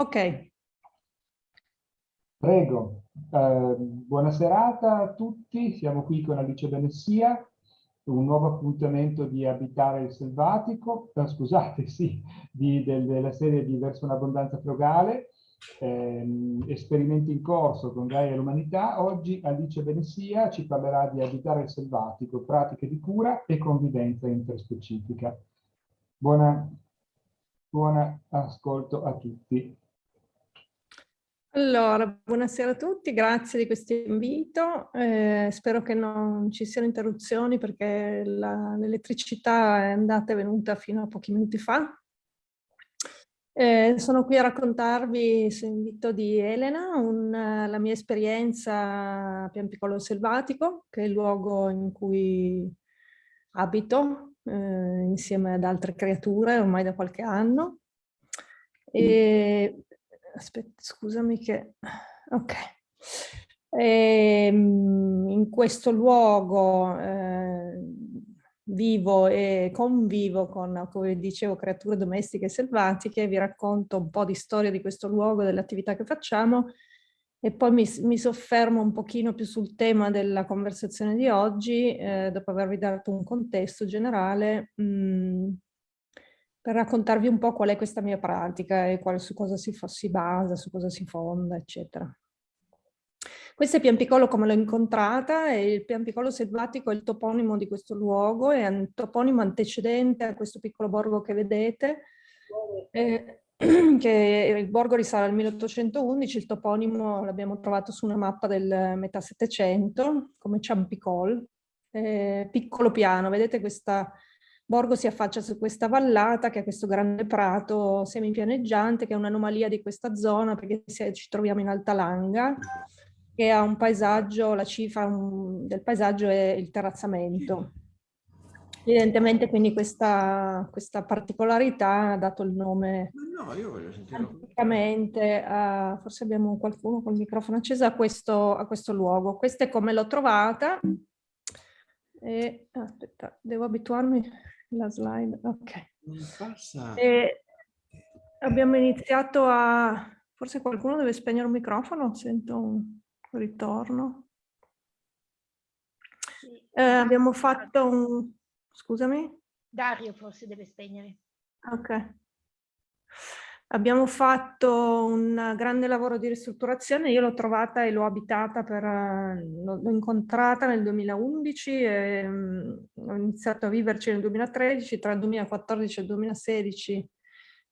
Ok. Prego. Eh, buona serata a tutti. Siamo qui con Alice Benessia, un nuovo appuntamento di Abitare il Selvatico, eh, scusate, sì, di, del, della serie di Verso un'abbondanza frugale, eh, esperimenti in corso con Gaia e l'umanità. Oggi Alice Benessia ci parlerà di Abitare il Selvatico, pratiche di cura e convivenza interspecifica. Buona, buona ascolto a tutti. Allora, buonasera a tutti, grazie di questo invito. Eh, spero che non ci siano interruzioni perché l'elettricità è andata e venuta fino a pochi minuti fa. Eh, sono qui a raccontarvi, su invito di Elena, un, la mia esperienza a Pian Piccolo Selvatico, che è il luogo in cui abito eh, insieme ad altre creature ormai da qualche anno. E aspetta, scusami che... Ok. E, ehm, in questo luogo eh, vivo e convivo con, come dicevo, creature domestiche e selvatiche, vi racconto un po' di storia di questo luogo, delle attività che facciamo e poi mi, mi soffermo un pochino più sul tema della conversazione di oggi, eh, dopo avervi dato un contesto generale, mh, mm, per raccontarvi un po' qual è questa mia pratica e qual, su cosa si, si basa, su cosa si fonda, eccetera. Questo è Piampicolo come l'ho incontrata e il Piampicolo selvatico è il toponimo di questo luogo, è un toponimo antecedente a questo piccolo borgo che vedete, eh, che il borgo risale al 1811, il toponimo l'abbiamo trovato su una mappa del metà Settecento come Ciampicol, eh, piccolo piano, vedete questa Borgo si affaccia su questa vallata che è questo grande prato semipianeggiante che è un'anomalia di questa zona perché ci troviamo in Alta Langa che ha un paesaggio, la cifra del paesaggio è il terrazzamento. Evidentemente quindi questa, questa particolarità ha dato il nome no, io voglio sentire... a, forse abbiamo qualcuno con il microfono acceso a questo, a questo luogo. Questa è come l'ho trovata e aspetta, devo abituarmi la slide, ok. E abbiamo iniziato a... Forse qualcuno deve spegnere un microfono, sento un ritorno. Eh, abbiamo fatto un... Scusami? Dario forse deve spegnere. Ok. Abbiamo fatto un grande lavoro di ristrutturazione, io l'ho trovata e l'ho abitata, l'ho incontrata nel 2011 e um, ho iniziato a viverci nel 2013, tra il 2014 e il 2016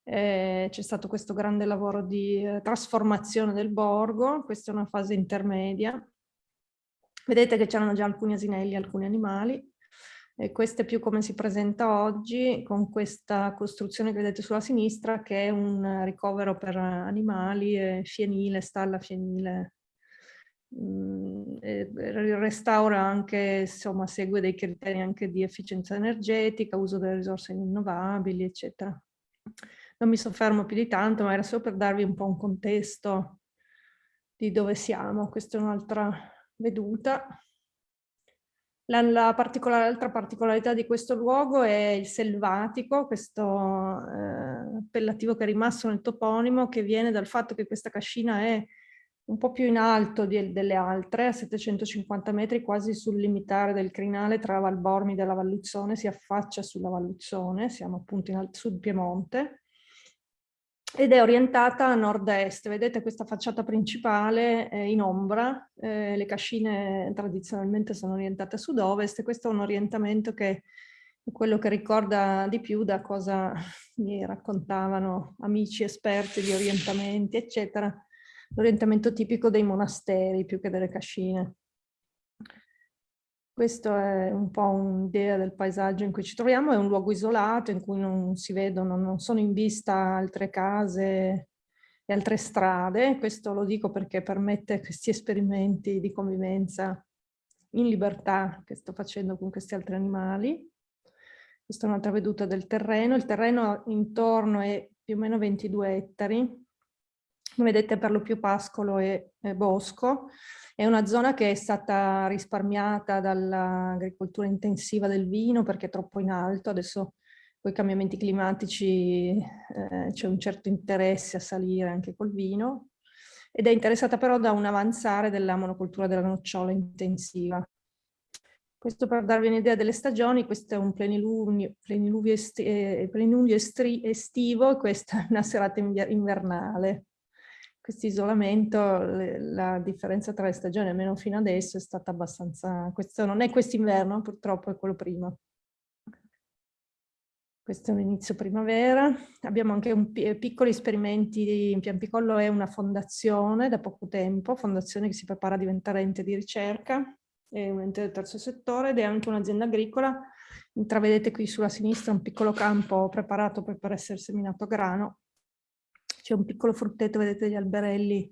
eh, c'è stato questo grande lavoro di eh, trasformazione del borgo, questa è una fase intermedia. Vedete che c'erano già alcuni asinelli, alcuni animali, e questo è più come si presenta oggi con questa costruzione che vedete sulla sinistra che è un ricovero per animali, fienile, stalla fienile. Mm, restaura anche, insomma, segue dei criteri anche di efficienza energetica, uso delle risorse rinnovabili, eccetera. Non mi soffermo più di tanto, ma era solo per darvi un po' un contesto di dove siamo. Questa è un'altra veduta. L'altra particolar particolarità di questo luogo è il selvatico, questo eh, appellativo che è rimasto nel toponimo, che viene dal fatto che questa cascina è un po' più in alto di, delle altre, a 750 metri, quasi sul limitare del crinale tra Valbormide e la Valluzzone, si affaccia sulla Valluzzone, siamo appunto in sul Piemonte, ed è orientata a nord-est. Vedete questa facciata principale è in ombra, eh, le cascine tradizionalmente sono orientate a sud-ovest questo è un orientamento che è quello che ricorda di più da cosa mi raccontavano amici esperti di orientamenti, eccetera, l'orientamento tipico dei monasteri più che delle cascine. Questo è un po' un'idea del paesaggio in cui ci troviamo, è un luogo isolato in cui non si vedono, non sono in vista altre case e altre strade. Questo lo dico perché permette questi esperimenti di convivenza in libertà che sto facendo con questi altri animali. Questa è un'altra veduta del terreno. Il terreno intorno è più o meno 22 ettari. Come vedete per lo più pascolo e, e bosco. È una zona che è stata risparmiata dall'agricoltura intensiva del vino perché è troppo in alto, adesso con i cambiamenti climatici eh, c'è un certo interesse a salire anche col vino ed è interessata però da un avanzare della monocultura della nocciola intensiva. Questo per darvi un'idea delle stagioni, questo è un plenilunio, plenilunio, esti, eh, plenilunio estivo e questa è una serata invernale. Questo isolamento, la differenza tra le stagioni, almeno fino adesso, è stata abbastanza... Questo non è quest'inverno, purtroppo è quello prima. Questo è un inizio primavera. Abbiamo anche un, piccoli esperimenti in Piampicollo, è una fondazione da poco tempo, fondazione che si prepara a diventare ente di ricerca, è un ente del terzo settore ed è anche un'azienda agricola. Intravedete qui sulla sinistra un piccolo campo preparato per essere seminato grano. C'è un piccolo frutteto, vedete gli alberelli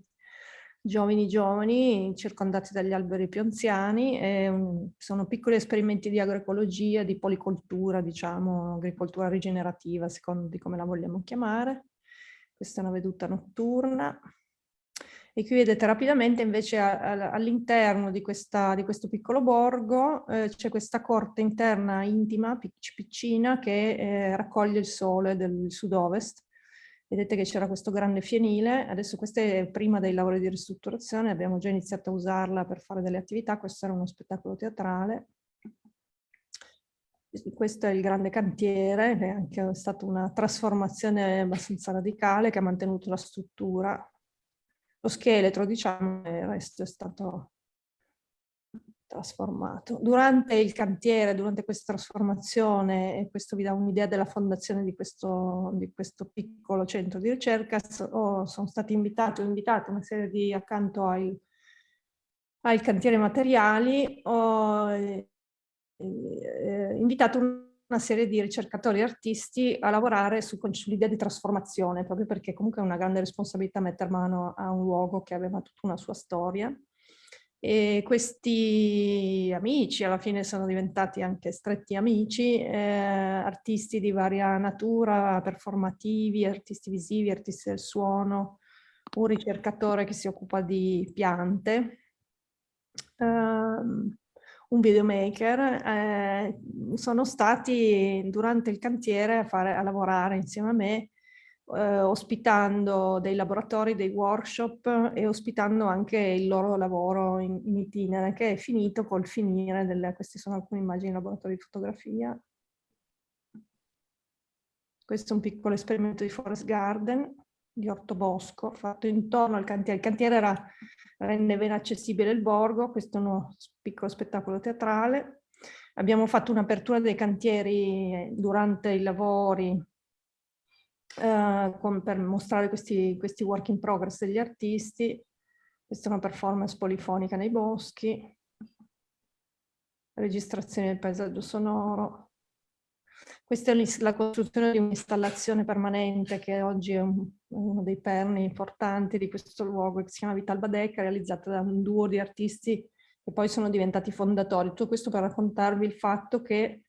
giovani giovani circondati dagli alberi più anziani, un, sono piccoli esperimenti di agroecologia, di policoltura, diciamo, agricoltura rigenerativa, secondo di come la vogliamo chiamare. Questa è una veduta notturna. E qui vedete rapidamente invece all'interno di, di, questo piccolo borgo eh, c'è questa corte interna intima, piccina, che eh, raccoglie il sole del sud-ovest Vedete che c'era questo grande fienile, adesso questa è prima dei lavori di ristrutturazione, abbiamo già iniziato a usarla per fare delle attività, questo era uno spettacolo teatrale. Questo è il grande cantiere, che è anche stata una trasformazione abbastanza radicale che ha mantenuto la struttura. Lo scheletro, diciamo, il resto è stato trasformato. Durante il cantiere, durante questa trasformazione, e questo vi dà un'idea della fondazione di questo, di questo, piccolo centro di ricerca, so, sono stati invitati, ho invitato una serie di, accanto ai, ai cantieri materiali, ho eh, eh, invitato una serie di ricercatori e artisti a lavorare su, sull'idea di trasformazione, proprio perché comunque è una grande responsabilità mettere mano a un luogo che aveva tutta una sua storia e questi amici alla fine sono diventati anche stretti amici, eh, artisti di varia natura, performativi, artisti visivi, artisti del suono, un ricercatore che si occupa di piante, um, un videomaker, eh, sono stati durante il cantiere a, fare, a lavorare insieme a me eh, ospitando dei laboratori, dei workshop e ospitando anche il loro lavoro in, in itinere che è finito col finire delle, queste sono alcune immagini in laboratorio di fotografia. Questo è un piccolo esperimento di Forest Garden, di ortobosco, fatto intorno al cantiere. Il cantiere era, rende ben accessibile il borgo, questo è uno piccolo spettacolo teatrale. Abbiamo fatto un'apertura dei cantieri durante i lavori eh, con, per mostrare questi, questi work in progress degli artisti. Questa è una performance polifonica nei boschi, registrazione del paesaggio sonoro. Questa è la costruzione di un'installazione permanente che oggi è un, uno dei perni importanti di questo luogo che si chiama Vital Badeca, realizzata da un duo di artisti che poi sono diventati fondatori. Tutto questo per raccontarvi il fatto che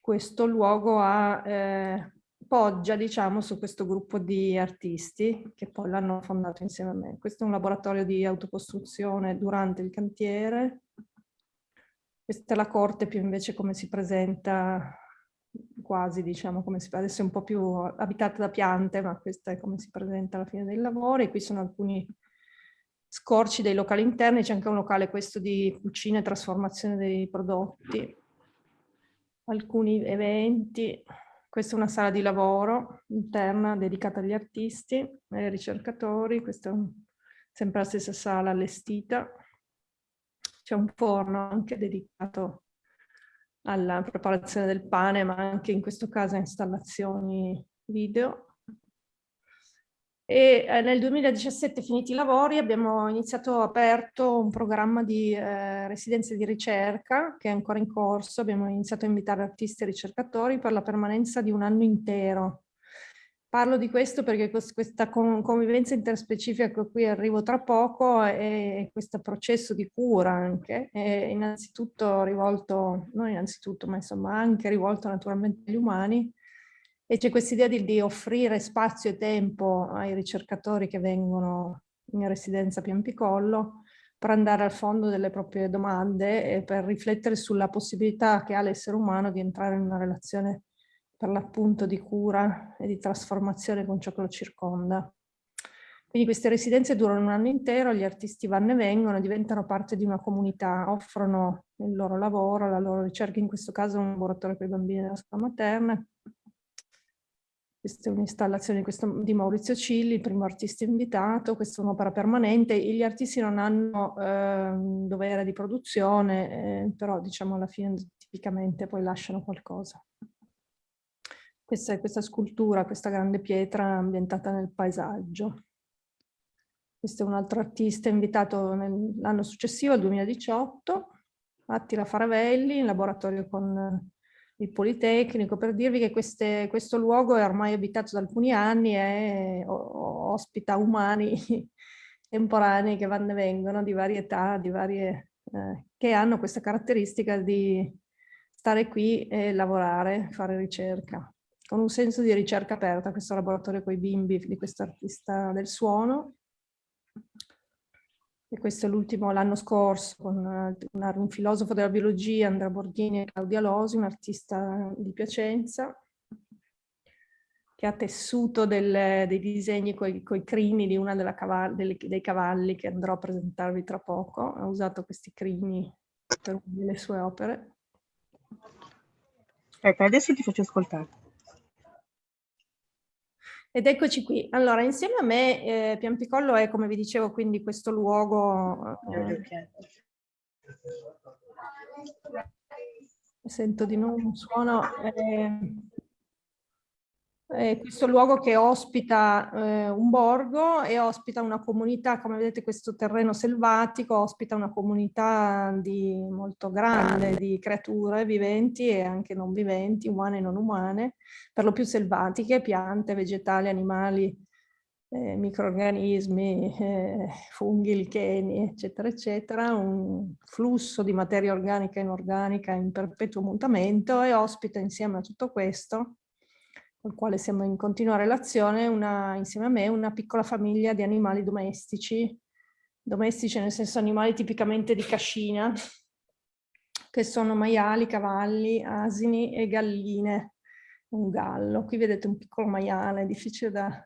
questo luogo ha eh, poggia diciamo su questo gruppo di artisti che poi l'hanno fondato insieme a me. Questo è un laboratorio di autocostruzione durante il cantiere. Questa è la corte più invece come si presenta quasi diciamo come si adesso è un po' più abitata da piante ma questa è come si presenta alla fine dei lavori. Qui sono alcuni scorci dei locali interni, c'è anche un locale questo di cucina e trasformazione dei prodotti, alcuni eventi. Questa è una sala di lavoro interna dedicata agli artisti e ai ricercatori, questa è un, sempre la stessa sala allestita. C'è un forno anche dedicato alla preparazione del pane, ma anche in questo caso a installazioni video. E eh, nel 2017, finiti i lavori, abbiamo iniziato aperto un programma di eh, residenze di ricerca che è ancora in corso. Abbiamo iniziato a invitare artisti e ricercatori per la permanenza di un anno intero. Parlo di questo perché questa convivenza interspecifica a cui arrivo tra poco e questo processo di cura anche è innanzitutto rivolto, non innanzitutto, ma insomma anche rivolto naturalmente agli umani, e c'è questa idea di, di, offrire spazio e tempo ai ricercatori che vengono in residenza Piampicollo per andare al fondo delle proprie domande e per riflettere sulla possibilità che ha l'essere umano di entrare in una relazione per l'appunto di cura e di trasformazione con ciò che lo circonda. Quindi queste residenze durano un anno intero, gli artisti vanno e vengono, diventano parte di una comunità, offrono il loro lavoro, la loro ricerca, in questo caso un laboratorio per i bambini della scuola materna. Questa è un'installazione di, Maurizio Cilli, il primo artista invitato, questa è un'opera permanente, gli artisti non hanno eh, dovere di produzione, eh, però diciamo alla fine tipicamente poi lasciano qualcosa. Questa è questa scultura, questa grande pietra ambientata nel paesaggio. Questo è un altro artista invitato l'anno successivo, il 2018, Attila Faravelli, in laboratorio con il Politecnico, per dirvi che queste, questo luogo è ormai abitato da alcuni anni e ospita umani temporanei che vanno e vengono di varie età, di varie, eh, che hanno questa caratteristica di stare qui e lavorare, fare ricerca, con un senso di ricerca aperta, questo laboratorio con i bimbi di questo artista del suono, e questo è l'ultimo l'anno scorso con una, un filosofo della biologia, Andrea Borghini e Claudia Losi, un artista di Piacenza, che ha tessuto del, dei disegni con i crini di una delle, dei cavalli che andrò a presentarvi tra poco. Ha usato questi crini per le sue opere. Aspetta, adesso ti faccio ascoltare. Ed eccoci qui. Allora, insieme a me, eh, Piampicollo è, come vi dicevo, quindi questo luogo... Eh, sento di nuovo un suono... Eh, è questo luogo che ospita eh, un borgo e ospita una comunità, come vedete questo terreno selvatico, ospita una comunità di, molto grande. di creature viventi e anche non viventi, umane e non umane, per lo più selvatiche, piante, vegetali, animali, eh, microorganismi, eh, funghi, licheni, eccetera, eccetera, un flusso di materia organica e inorganica in perpetuo mutamento e ospita insieme a tutto questo con il quale siamo in continua relazione, una, insieme a me, una piccola famiglia di animali domestici, domestici nel senso animali tipicamente di cascina, che sono maiali, cavalli, asini e galline, un gallo. Qui vedete un piccolo maiale, difficile da...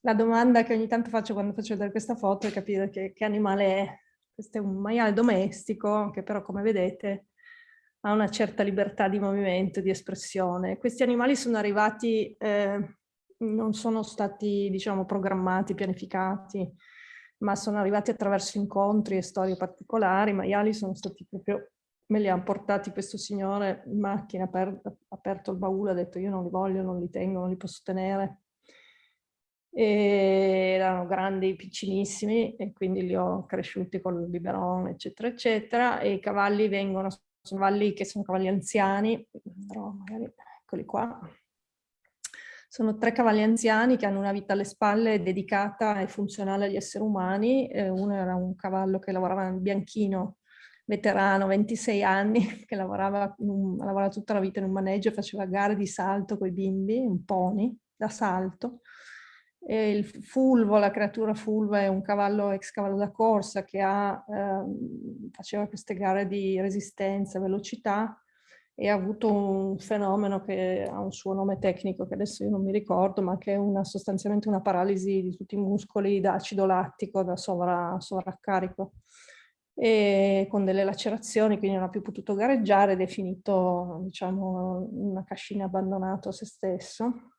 La domanda che ogni tanto faccio quando faccio vedere questa foto è capire che, che animale è. Questo è un maiale domestico che però come vedete ha una certa libertà di movimento, di espressione. Questi animali sono arrivati, eh, non sono stati diciamo programmati, pianificati, ma sono arrivati attraverso incontri e storie particolari. I maiali sono stati proprio, me li ha portati questo signore in macchina, ha aperto il baule, ha detto io non li voglio, non li tengo, non li posso tenere. E erano grandi, piccinissimi e quindi li ho cresciuti con il biberon, eccetera, eccetera. E i cavalli vengono cavalli che sono cavalli anziani, andrò magari, eccoli qua. Sono tre cavalli anziani che hanno una vita alle spalle dedicata e funzionale agli esseri umani. Eh, uno era un cavallo che lavorava nel bianchino, veterano, 26 anni, che lavorava, un, lavorava tutta la vita in un maneggio e faceva gare di salto con i bimbi, un pony da salto. E il fulvo, la creatura fulva è un cavallo ex cavallo da corsa che ha, eh, faceva queste gare di resistenza, velocità e ha avuto un fenomeno che ha un suo nome tecnico che adesso io non mi ricordo, ma che è una, sostanzialmente una paralisi di tutti i muscoli da acido lattico, da sovra, sovraccarico. E con delle lacerazioni, quindi non ha più potuto gareggiare ed è finito diciamo, una cascina abbandonato a se stesso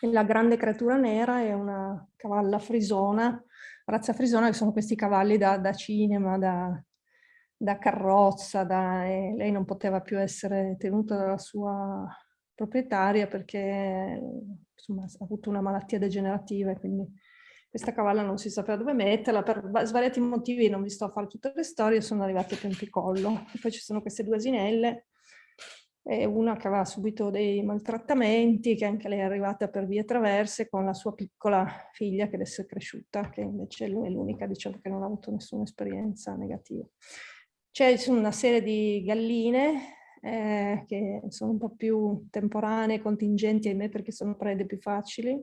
la grande creatura nera è una cavalla frisona, razza frisona che sono questi cavalli da, da cinema, da, da carrozza, da, lei non poteva più essere tenuta dalla sua proprietaria perché insomma, ha avuto una malattia degenerativa e quindi questa cavalla non si sapeva dove metterla, per svariati motivi non vi sto a fare tutte le storie, sono arrivate a Tempicollo. Poi ci sono queste due asinelle e una che aveva subito dei maltrattamenti, che anche lei è arrivata per vie traverse con la sua piccola figlia che adesso è cresciuta, che invece è l'unica diciamo, che non ha avuto nessuna esperienza negativa. C'è una serie di galline eh, che sono un po' più temporanee, contingenti, ahimè perché sono prede più facili.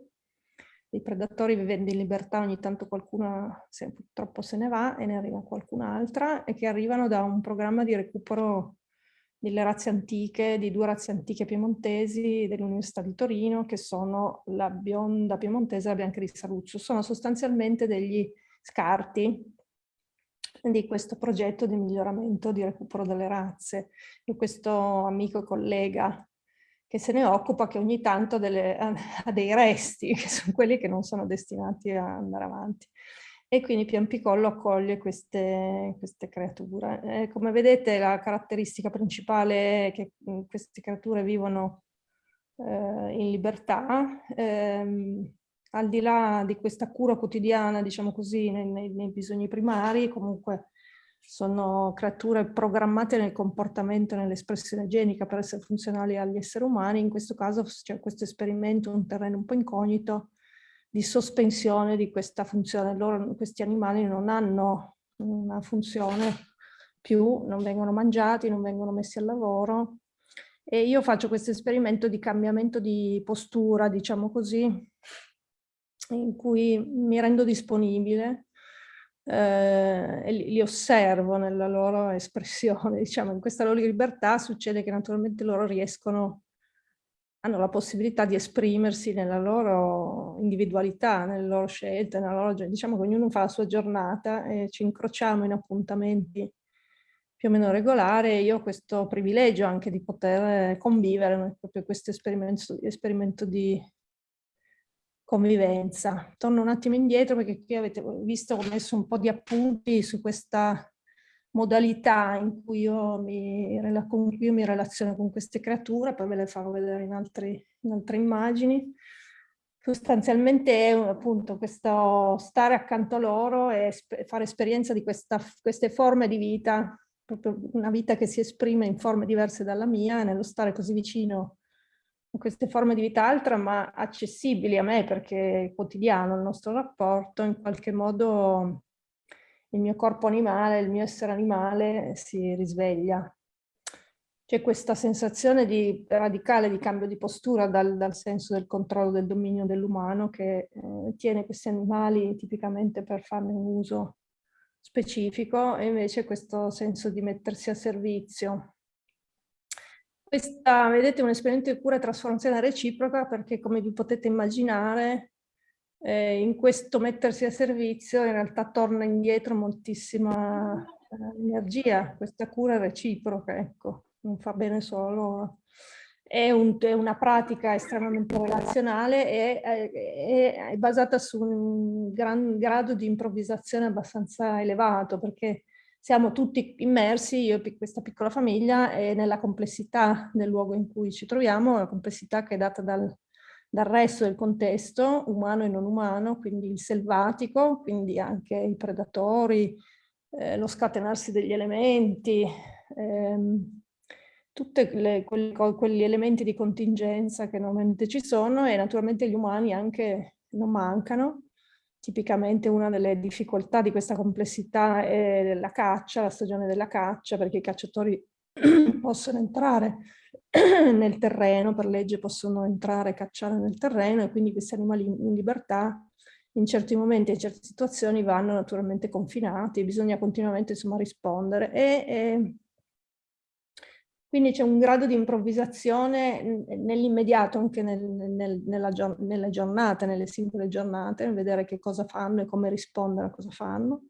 I predatori vivendo in libertà ogni tanto qualcuno se, purtroppo se ne va e ne arriva qualcun'altra e che arrivano da un programma di recupero delle razze antiche, di due razze antiche piemontesi dell'Università di Torino, che sono la bionda piemontese e la bianca di Saluzzo. Sono sostanzialmente degli scarti di questo progetto di miglioramento di recupero delle razze. E questo amico e collega che se ne occupa, che ogni tanto delle, ha dei resti, che sono quelli che non sono destinati a andare avanti e quindi Piampicollo accoglie queste, queste creature. Eh, come vedete la caratteristica principale è che mm, queste creature vivono eh, in libertà, ehm, al di là di questa cura quotidiana, diciamo così, nei, nei, nei bisogni primari, comunque sono creature programmate nel comportamento e nell'espressione genica per essere funzionali agli esseri umani. In questo caso c'è questo esperimento, un terreno un po' incognito, di sospensione di questa funzione. Loro, questi animali non hanno una funzione più, non vengono mangiati, non vengono messi al lavoro. E io faccio questo esperimento di cambiamento di postura, diciamo così, in cui mi rendo disponibile eh, e li, li osservo nella loro espressione, diciamo, in questa loro libertà succede che naturalmente loro riescono hanno la possibilità di esprimersi nella loro individualità, nelle loro scelte, nella loro, diciamo che ognuno fa la sua giornata e ci incrociamo in appuntamenti più o meno regolari io ho questo privilegio anche di poter convivere, proprio questo esperimento, esperimento di convivenza. Torno un attimo indietro perché qui avete visto ho messo un po' di appunti su questa modalità in cui io mi, con cui io mi relaziono con queste creature, poi ve le farò vedere in, altri, in altre immagini. Sostanzialmente è appunto questo stare accanto a loro e fare esperienza di questa, queste forme di vita, proprio una vita che si esprime in forme diverse dalla mia, nello stare così vicino a queste forme di vita altra, ma accessibili a me perché è quotidiano il nostro rapporto, in qualche modo il mio corpo animale, il mio essere animale si risveglia. C'è questa sensazione di radicale di cambio di postura dal, dal senso del controllo del dominio dell'umano che eh, tiene questi animali tipicamente per farne un uso specifico e invece questo senso di mettersi a servizio. Questa, vedete, è un esperimento di cura e trasformazione reciproca perché come vi potete immaginare eh, in questo mettersi a servizio in realtà torna indietro moltissima eh, energia, questa cura reciproca, ecco, non fa bene solo. È, un, è una pratica estremamente relazionale e è, è, è basata su un gran grado di improvvisazione abbastanza elevato perché siamo tutti immersi, io e questa piccola famiglia, e nella complessità del luogo in cui ci troviamo, la complessità che è data dal, dal resto del contesto, umano e non umano, quindi il selvatico, quindi anche i predatori, eh, lo scatenarsi degli elementi, ehm, tutti quegli elementi di contingenza che normalmente ci sono e naturalmente gli umani anche non mancano. Tipicamente una delle difficoltà di questa complessità è la caccia, la stagione della caccia, perché i cacciatori possono entrare nel terreno, per legge possono entrare e cacciare nel terreno e quindi questi animali in libertà in certi momenti e in certe situazioni vanno naturalmente confinati bisogna continuamente insomma rispondere e, e quindi c'è un grado di improvvisazione nell'immediato anche nel, nel, nella, nelle giornate, nelle singole giornate, vedere che cosa fanno e come rispondere a cosa fanno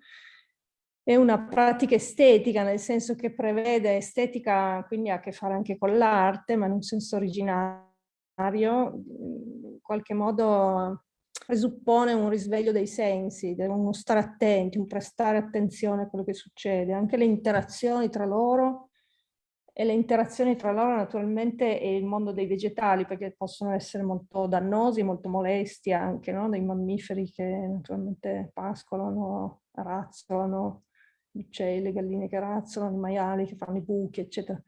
è una pratica estetica, nel senso che prevede estetica, quindi ha a che fare anche con l'arte, ma in un senso originario, in qualche modo presuppone un risveglio dei sensi, uno stare attenti, un prestare attenzione a quello che succede, anche le interazioni tra loro e le interazioni tra loro naturalmente e il mondo dei vegetali perché possono essere molto dannosi, molto molesti anche no? dei mammiferi che naturalmente pascolano, razzolano, uccelli, galline che razzolano, i maiali che fanno i buchi, eccetera.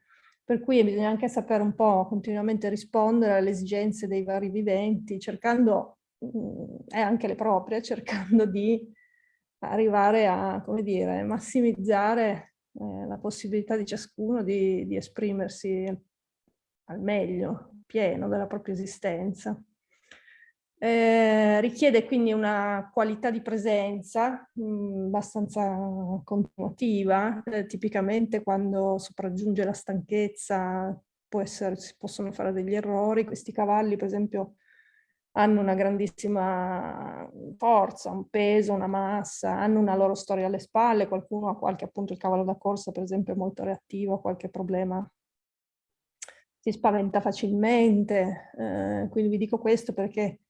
Per cui bisogna anche sapere un po' continuamente rispondere alle esigenze dei vari viventi, cercando, mm, e anche le proprie, cercando di arrivare a, come dire, massimizzare eh, la possibilità di ciascuno di, di esprimersi al meglio, pieno della propria esistenza. Eh, richiede quindi una qualità di presenza mh, mm, abbastanza continuativa, eh, tipicamente quando sopraggiunge la stanchezza essere, si possono fare degli errori, questi cavalli per esempio hanno una grandissima forza, un peso, una massa, hanno una loro storia alle spalle, qualcuno ha qualche, appunto il cavallo da corsa per esempio è molto reattivo, ha qualche problema, si spaventa facilmente, eh, quindi vi dico questo perché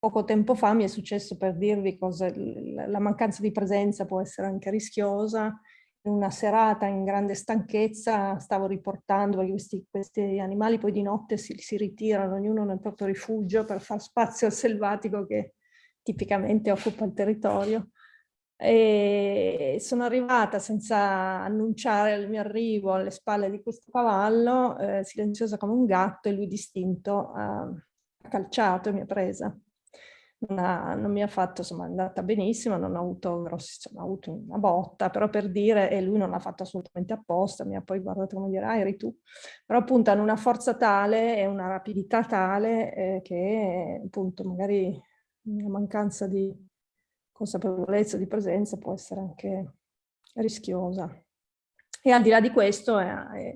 poco tempo fa mi è successo per dirvi cosa la mancanza di presenza può essere anche rischiosa, in una serata in grande stanchezza stavo riportando, perché questi, questi animali poi di notte si, si, ritirano, ognuno nel proprio rifugio per far spazio al selvatico che tipicamente occupa il territorio. E sono arrivata senza annunciare il mio arrivo alle spalle di questo cavallo, eh, silenziosa come un gatto, e lui distinto ha calciato e mi ha presa ha, non, mi ha fatto, insomma, è andata benissimo, non ho avuto grossi, insomma, ho avuto una botta, però per dire, e lui non l'ha fatto assolutamente apposta, mi ha poi guardato come dire, ah, eri tu. Però appunto hanno una forza tale e una rapidità tale eh, che appunto magari una mancanza di consapevolezza, di presenza può essere anche rischiosa. E al di là di questo è, è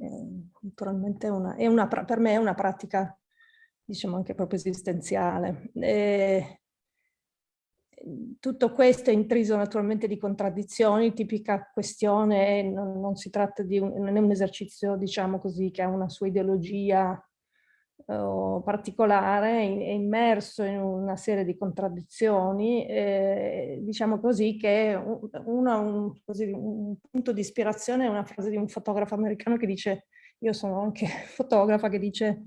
naturalmente una, è una, per me è una pratica diciamo anche proprio esistenziale. E, tutto questo è intriso naturalmente di contraddizioni, tipica questione, non, non si tratta di un, non è un esercizio, diciamo così, che ha una sua ideologia uh, particolare, è immerso in una serie di contraddizioni, eh, diciamo così che uno, un, così, un punto di ispirazione è una frase di un fotografo americano che dice, io sono anche fotografa, che dice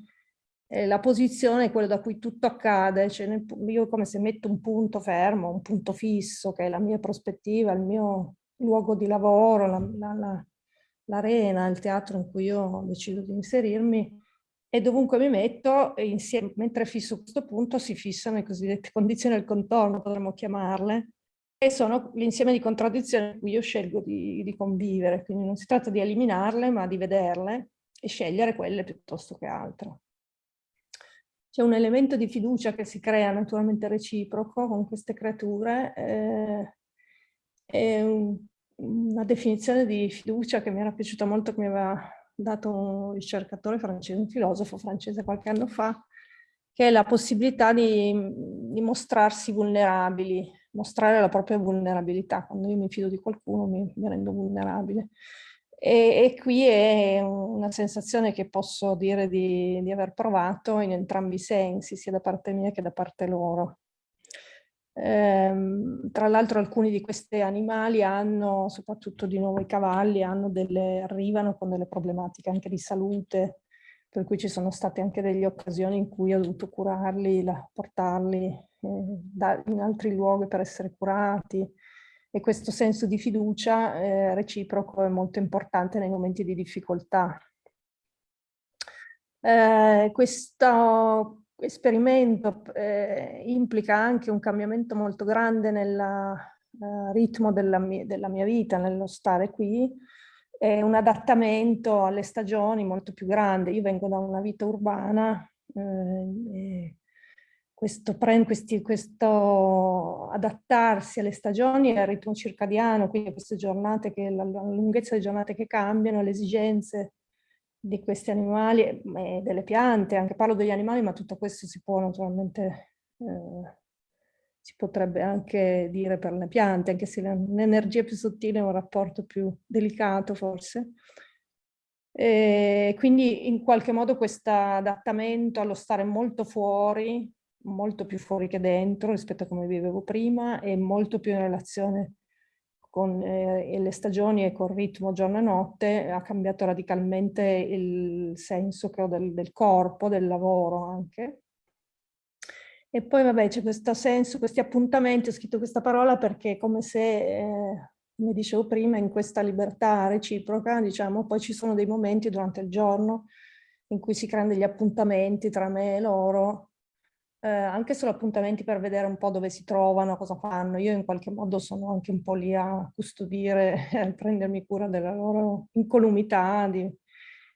eh, la posizione è quella da cui tutto accade, cioè nel, io come se metto un punto fermo, un punto fisso, che è la mia prospettiva, il mio luogo di lavoro, l'arena, la, la, il teatro in cui io decido di inserirmi, e dovunque mi metto, insieme, mentre fisso questo punto, si fissano le cosiddette condizioni del contorno, potremmo chiamarle, e sono l'insieme di contraddizioni in cui io scelgo di, di convivere, quindi non si tratta di eliminarle, ma di vederle e scegliere quelle piuttosto che altre. C'è un elemento di fiducia che si crea naturalmente reciproco con queste creature. Eh, è un, una definizione di fiducia che mi era piaciuta molto, che mi aveva dato un ricercatore francese, un filosofo francese qualche anno fa, che è la possibilità di, di mostrarsi vulnerabili, mostrare la propria vulnerabilità. Quando io mi fido di qualcuno mi, mi rendo vulnerabile. E, e, qui è una sensazione che posso dire di, di, aver provato in entrambi i sensi, sia da parte mia che da parte loro. Ehm, tra l'altro alcuni di questi animali hanno, soprattutto di nuovo i cavalli, delle, arrivano con delle problematiche anche di salute, per cui ci sono state anche delle occasioni in cui ho dovuto curarli, portarli eh, in altri luoghi per essere curati, e questo senso di fiducia eh, reciproco è molto importante nei momenti di difficoltà. Eh, questo esperimento eh, implica anche un cambiamento molto grande nel eh, ritmo della mia, della mia, vita, nello stare qui, e un adattamento alle stagioni molto più grande. Io vengo da una vita urbana, eh, questo, questi, questo adattarsi alle stagioni e al ritmo circadiano, quindi a queste giornate, che, la, lunghezza delle giornate che cambiano, le esigenze di questi animali e delle piante, anche parlo degli animali, ma tutto questo si può naturalmente, eh, si potrebbe anche dire per le piante, anche se l'energia più sottile è un rapporto più delicato forse. E quindi in qualche modo questo adattamento allo stare molto fuori molto più fuori che dentro rispetto a come vivevo prima e molto più in relazione con eh, le stagioni e col ritmo giorno e notte, ha cambiato radicalmente il senso che ho del, del corpo, del lavoro anche. E poi vabbè c'è questo senso, questi appuntamenti, ho scritto questa parola perché è come se, eh, come dicevo prima, in questa libertà reciproca, diciamo, poi ci sono dei momenti durante il giorno in cui si creano degli appuntamenti tra me e loro, eh, anche solo appuntamenti per vedere un po' dove si trovano, cosa fanno. Io in qualche modo sono anche un po' lì a custodire, a prendermi cura della loro incolumità. Di...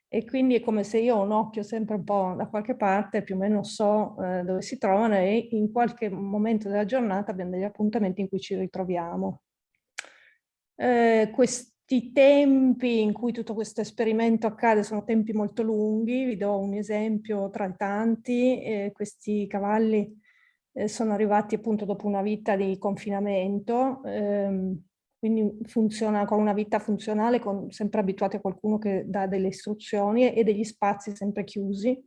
e quindi è come se io ho un occhio sempre un po' da qualche parte, più o meno so eh, dove si trovano e in qualche momento della giornata abbiamo degli appuntamenti in cui ci ritroviamo. Eh, questi tempi in cui tutto questo esperimento accade sono tempi molto lunghi, vi do un esempio tra i tanti, eh, questi cavalli eh, sono arrivati appunto dopo una vita di confinamento, ehm, quindi funziona con una vita funzionale, con, sempre abituati a qualcuno che dà delle istruzioni e degli spazi sempre chiusi.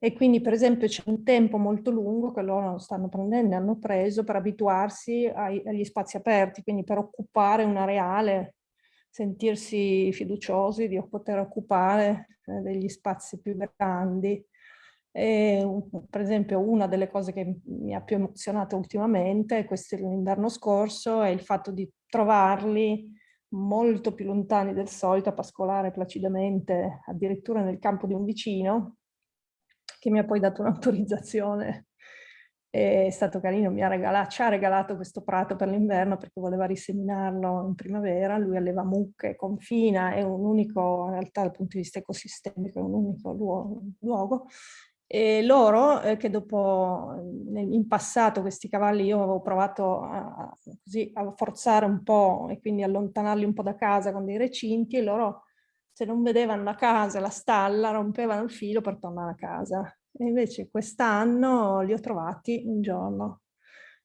E quindi per esempio c'è un tempo molto lungo che loro stanno prendendo hanno preso per abituarsi ai, agli spazi aperti, quindi per occupare un areale, sentirsi fiduciosi di poter occupare eh, degli spazi più grandi. E, per esempio una delle cose che mi ha più emozionato ultimamente, questo l'inverno scorso, è il fatto di trovarli molto più lontani del solito a pascolare placidamente addirittura nel campo di un vicino che mi ha poi dato un'autorizzazione è stato carino, mi ha regalato, ci ha regalato questo prato per l'inverno perché voleva riseminarlo in primavera, lui alleva mucche, confina, è un unico, in realtà dal punto di vista ecosistemico, è un unico luogo, luogo e loro, eh, che dopo, in passato questi cavalli io avevo provato a, così, a forzare un po' e quindi allontanarli un po' da casa con dei recinti e loro se non vedevano la casa, la stalla, rompevano il filo per tornare a casa. E invece quest'anno li ho trovati un giorno.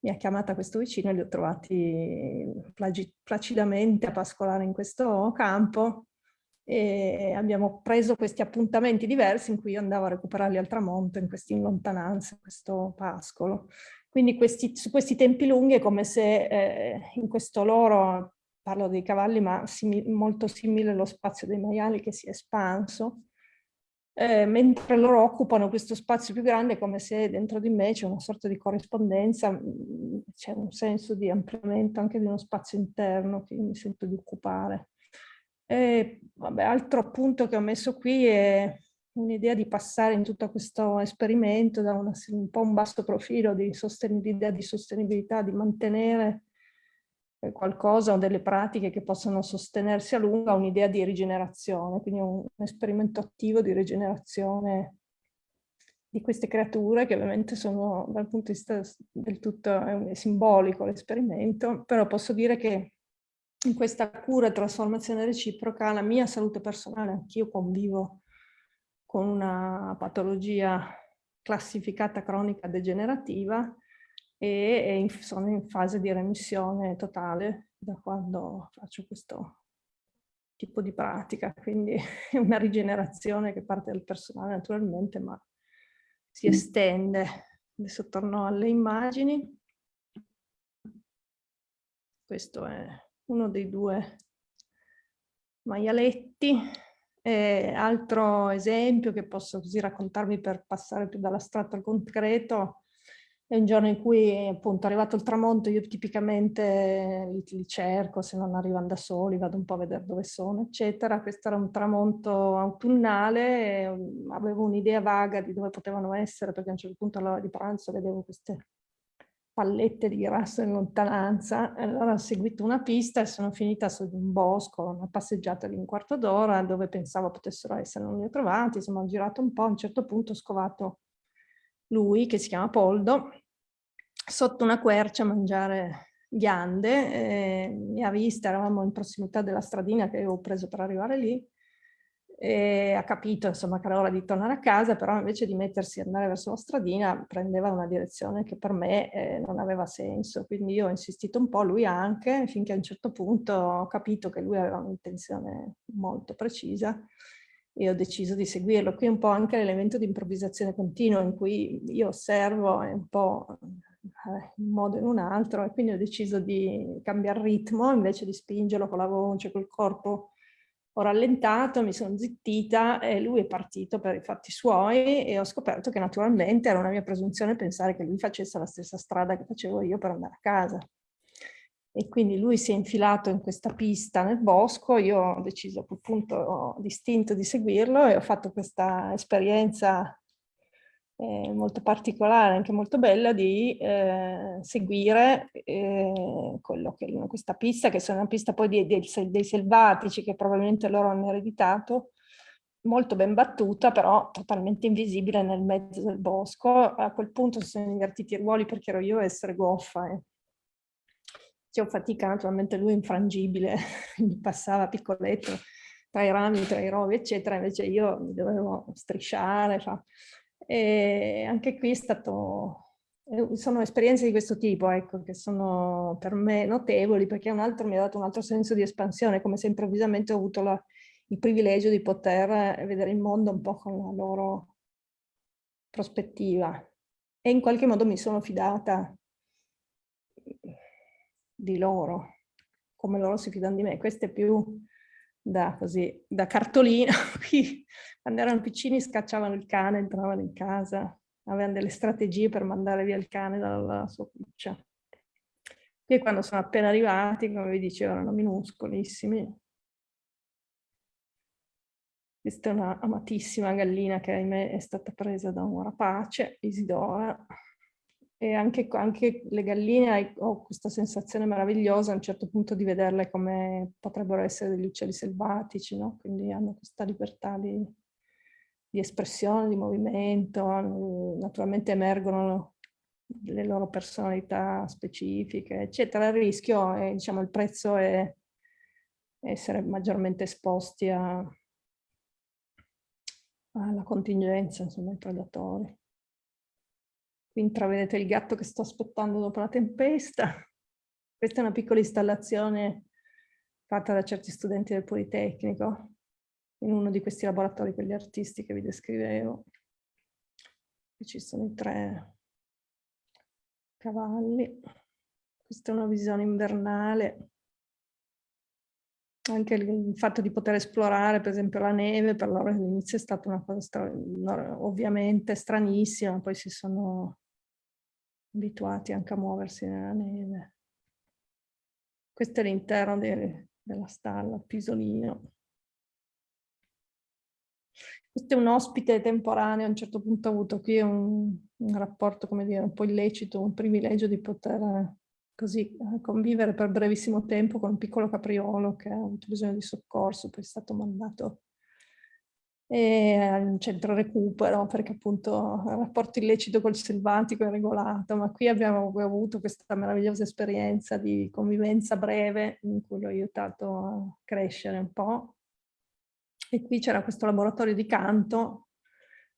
Mi ha chiamata questo vicino e li ho trovati placidamente a pascolare in questo campo e abbiamo preso questi appuntamenti diversi in cui io andavo a recuperarli al tramonto in queste lontananze, in questo pascolo. Quindi questi, su questi tempi lunghi è come se eh, in questo loro, parlo dei cavalli, ma simil, molto simile allo spazio dei maiali che si è espanso, eh, mentre loro occupano questo spazio più grande come se dentro di me c'è una sorta di corrispondenza, c'è un senso di ampliamento anche di uno spazio interno che mi sento di occupare. E, vabbè, altro punto che ho messo qui è un'idea di passare in tutto questo esperimento da una, un po' un basso profilo di sostenibilità, di, sostenibilità, di mantenere qualcosa o delle pratiche che possono sostenersi a lungo a un'idea di rigenerazione, quindi un, un esperimento attivo di rigenerazione di queste creature che ovviamente sono dal punto di vista del tutto è simbolico l'esperimento, però posso dire che in questa cura e trasformazione reciproca la mia salute personale, anch'io convivo con una patologia classificata cronica degenerativa e, sono in fase di remissione totale da quando faccio questo tipo di pratica, quindi è una rigenerazione che parte dal personale naturalmente, ma si estende. Adesso torno alle immagini. Questo è uno dei due maialetti. E altro esempio che posso così raccontarvi per passare più dall'astratto al concreto è un giorno in cui appunto è arrivato il tramonto, io tipicamente li, li, cerco, se non arrivano da soli vado un po' a vedere dove sono, eccetera. Questo era un tramonto autunnale, avevo un'idea vaga di dove potevano essere perché a un certo punto all'ora di pranzo vedevo queste pallette di grasso in lontananza, allora ho seguito una pista e sono finita su un bosco, una passeggiata di un quarto d'ora dove pensavo potessero essere, non li ho trovati, insomma ho girato un po', a un certo punto ho scovato lui, che si chiama Poldo, sotto una quercia a mangiare ghiande, eh, mi ha vista, eravamo in prossimità della stradina che avevo preso per arrivare lì, e ha capito insomma che era ora di tornare a casa, però invece di mettersi ad andare verso la stradina prendeva una direzione che per me eh, non aveva senso, quindi io ho insistito un po', lui anche, finché a un certo punto ho capito che lui aveva un'intenzione molto precisa e ho deciso di seguirlo. Qui un po' anche l'elemento di improvvisazione continua in cui io osservo un po' in un modo o in un altro e quindi ho deciso di cambiare ritmo invece di spingerlo con la voce, col corpo ho rallentato, mi sono zittita e lui è partito per i fatti suoi e ho scoperto che naturalmente era una mia presunzione pensare che lui facesse la stessa strada che facevo io per andare a casa. E quindi lui si è infilato in questa pista nel bosco, io ho deciso appunto distinto di seguirlo e ho fatto questa esperienza eh, molto particolare, anche molto bella, di eh, seguire eh, che, questa pista, che è una pista poi di, di, dei selvatici che probabilmente loro hanno ereditato, molto ben battuta, però totalmente invisibile nel mezzo del bosco. A quel punto si sono invertiti i ruoli perché ero io a essere goffa. E facevo fatica, naturalmente lui infrangibile, mi passava piccoletto tra i rami, tra i rovi, eccetera, invece io mi dovevo strisciare. Fa. E anche qui è stato eh, sono esperienze di questo tipo, ecco, che sono per me notevoli, perché un altro mi ha dato un altro senso di espansione, come se improvvisamente ho avuto la, il privilegio di poter eh, vedere il mondo un po' con la loro prospettiva. E in qualche modo mi sono fidata di loro, come loro si fidano di me. Questo è più da, così, da cartolina. Quando erano piccini scacciavano il cane, entravano in casa, avevano delle strategie per mandare via il cane dalla sua cuccia. Qui quando sono appena arrivati, come vi dicevo, erano minuscolissimi. Questa è una amatissima gallina che ahimè è stata presa da un rapace, Isidora. E anche, anche le galline ho questa sensazione meravigliosa a un certo punto di vederle come potrebbero essere degli uccelli selvatici, no? quindi hanno questa libertà di, di espressione, di movimento, naturalmente emergono le loro personalità specifiche, eccetera. Il rischio, è, diciamo, il prezzo è essere maggiormente esposti a, alla contingenza, insomma, ai predatori. Qui intravedete il gatto che sto aspettando dopo la tempesta. Questa è una piccola installazione fatta da certi studenti del Politecnico, in uno di questi laboratori per gli artisti che vi descrivevo. Qui ci sono i tre cavalli. Questa è una visione invernale. Anche il fatto di poter esplorare, per esempio, la neve, per loro all'inizio è stata una cosa ovviamente stranissima, poi si sono abituati anche a muoversi nella neve. Questo è l'interno de della stalla, Pisolino. Questo è un ospite temporaneo, a un certo punto ho avuto qui un, un rapporto, come dire, un po' illecito, un privilegio di poter così convivere per brevissimo tempo con un piccolo capriolo che ha avuto bisogno di soccorso, poi è stato mandato al centro recupero perché appunto il rapporto illecito col selvatico è regolato, ma qui abbiamo avuto questa meravigliosa esperienza di convivenza breve in cui l'ho aiutato a crescere un po' E qui c'era questo laboratorio di canto,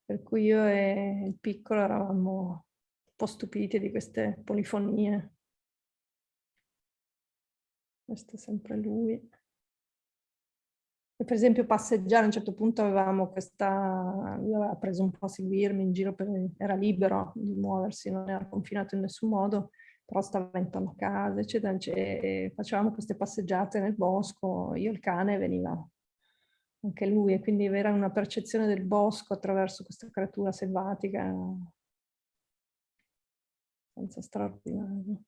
per cui io e il piccolo eravamo un po' stupiti di queste polifonie. Questo è sempre lui. Per esempio passeggiare, a un certo punto avevamo questa, lui aveva preso un po' a seguirmi in giro, per, era libero di muoversi, non era confinato in nessun modo, però stava intorno a casa, eccetera, e facevamo queste passeggiate nel bosco, io il cane veniva anche lui, e quindi avere una percezione del bosco attraverso questa creatura selvatica senza straordinario.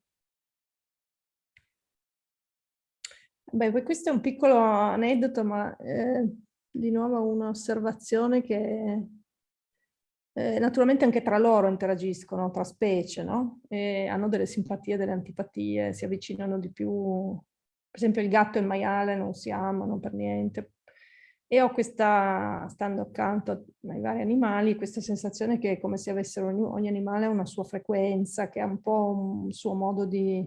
Beh, questo è un piccolo aneddoto, ma eh, di nuovo un'osservazione che eh, naturalmente anche tra loro interagiscono, tra specie, no? E hanno delle simpatie, delle antipatie, si avvicinano di più. Per esempio il gatto e il maiale non si amano per niente, e ho questa, stando accanto ai vari animali, questa sensazione che è come se avessero ogni, ogni animale una sua frequenza, che ha un po' un suo modo di,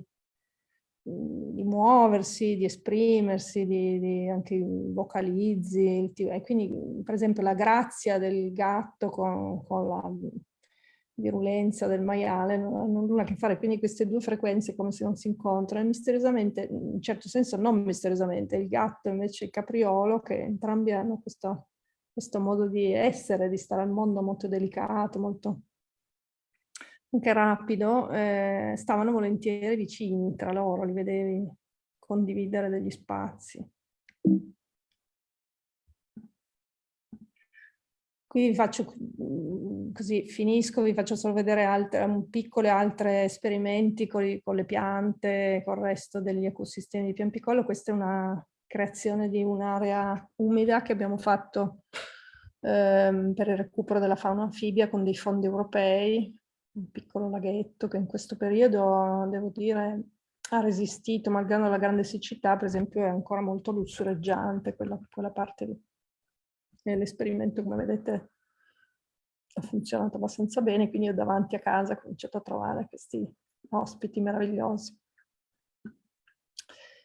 di muoversi, di esprimersi, di, di anche vocalizzi. E quindi, per esempio, la grazia del gatto con, con la virulenza del maiale non hanno nulla a che fare, quindi queste due frequenze come se non si incontrano, e misteriosamente, in un certo senso non misteriosamente, il gatto invece il capriolo, che entrambi hanno questo, questo modo di essere, di stare al mondo molto delicato, molto anche rapido, eh, stavano volentieri vicini tra loro, li vedevi condividere degli spazi. Qui vi faccio, mm, così finisco, vi faccio solo vedere altre, piccoli altri esperimenti con, con, le piante, con il resto degli ecosistemi di Piampicolo. Questa è una creazione di un'area umida che abbiamo fatto ehm, per il recupero della fauna anfibia con dei fondi europei, un piccolo laghetto che in questo periodo, devo dire, ha resistito, malgrado la grande siccità, per esempio è ancora molto lussureggiante quella, quella parte lì. l'esperimento, come vedete, ha funzionato abbastanza bene, quindi io davanti a casa ho cominciato a trovare questi ospiti meravigliosi.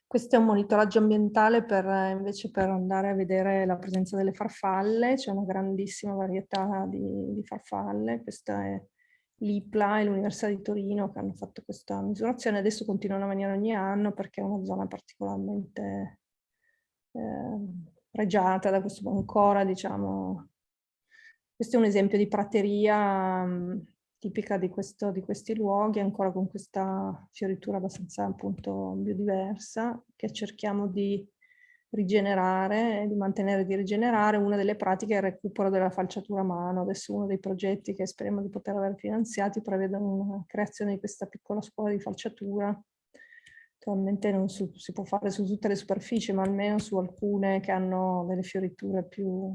Questo è un monitoraggio ambientale per, invece per andare a vedere la presenza delle farfalle, c'è una grandissima varietà di, di farfalle, questa è l'IPLA e l'Università di Torino che hanno fatto questa misurazione, adesso continuano a venire ogni anno perché è una zona particolarmente eh, pregiata da questo ancora, diciamo, questo è un esempio di prateria um, tipica di, questo, di, questi luoghi, ancora con questa fioritura abbastanza appunto biodiversa, che cerchiamo di rigenerare, di mantenere di rigenerare. Una delle pratiche è il recupero della falciatura a mano. Adesso uno dei progetti che speriamo di poter avere finanziati prevede una creazione di questa piccola scuola di falciatura. Attualmente non su, si può fare su tutte le superfici, ma almeno su alcune che hanno delle fioriture più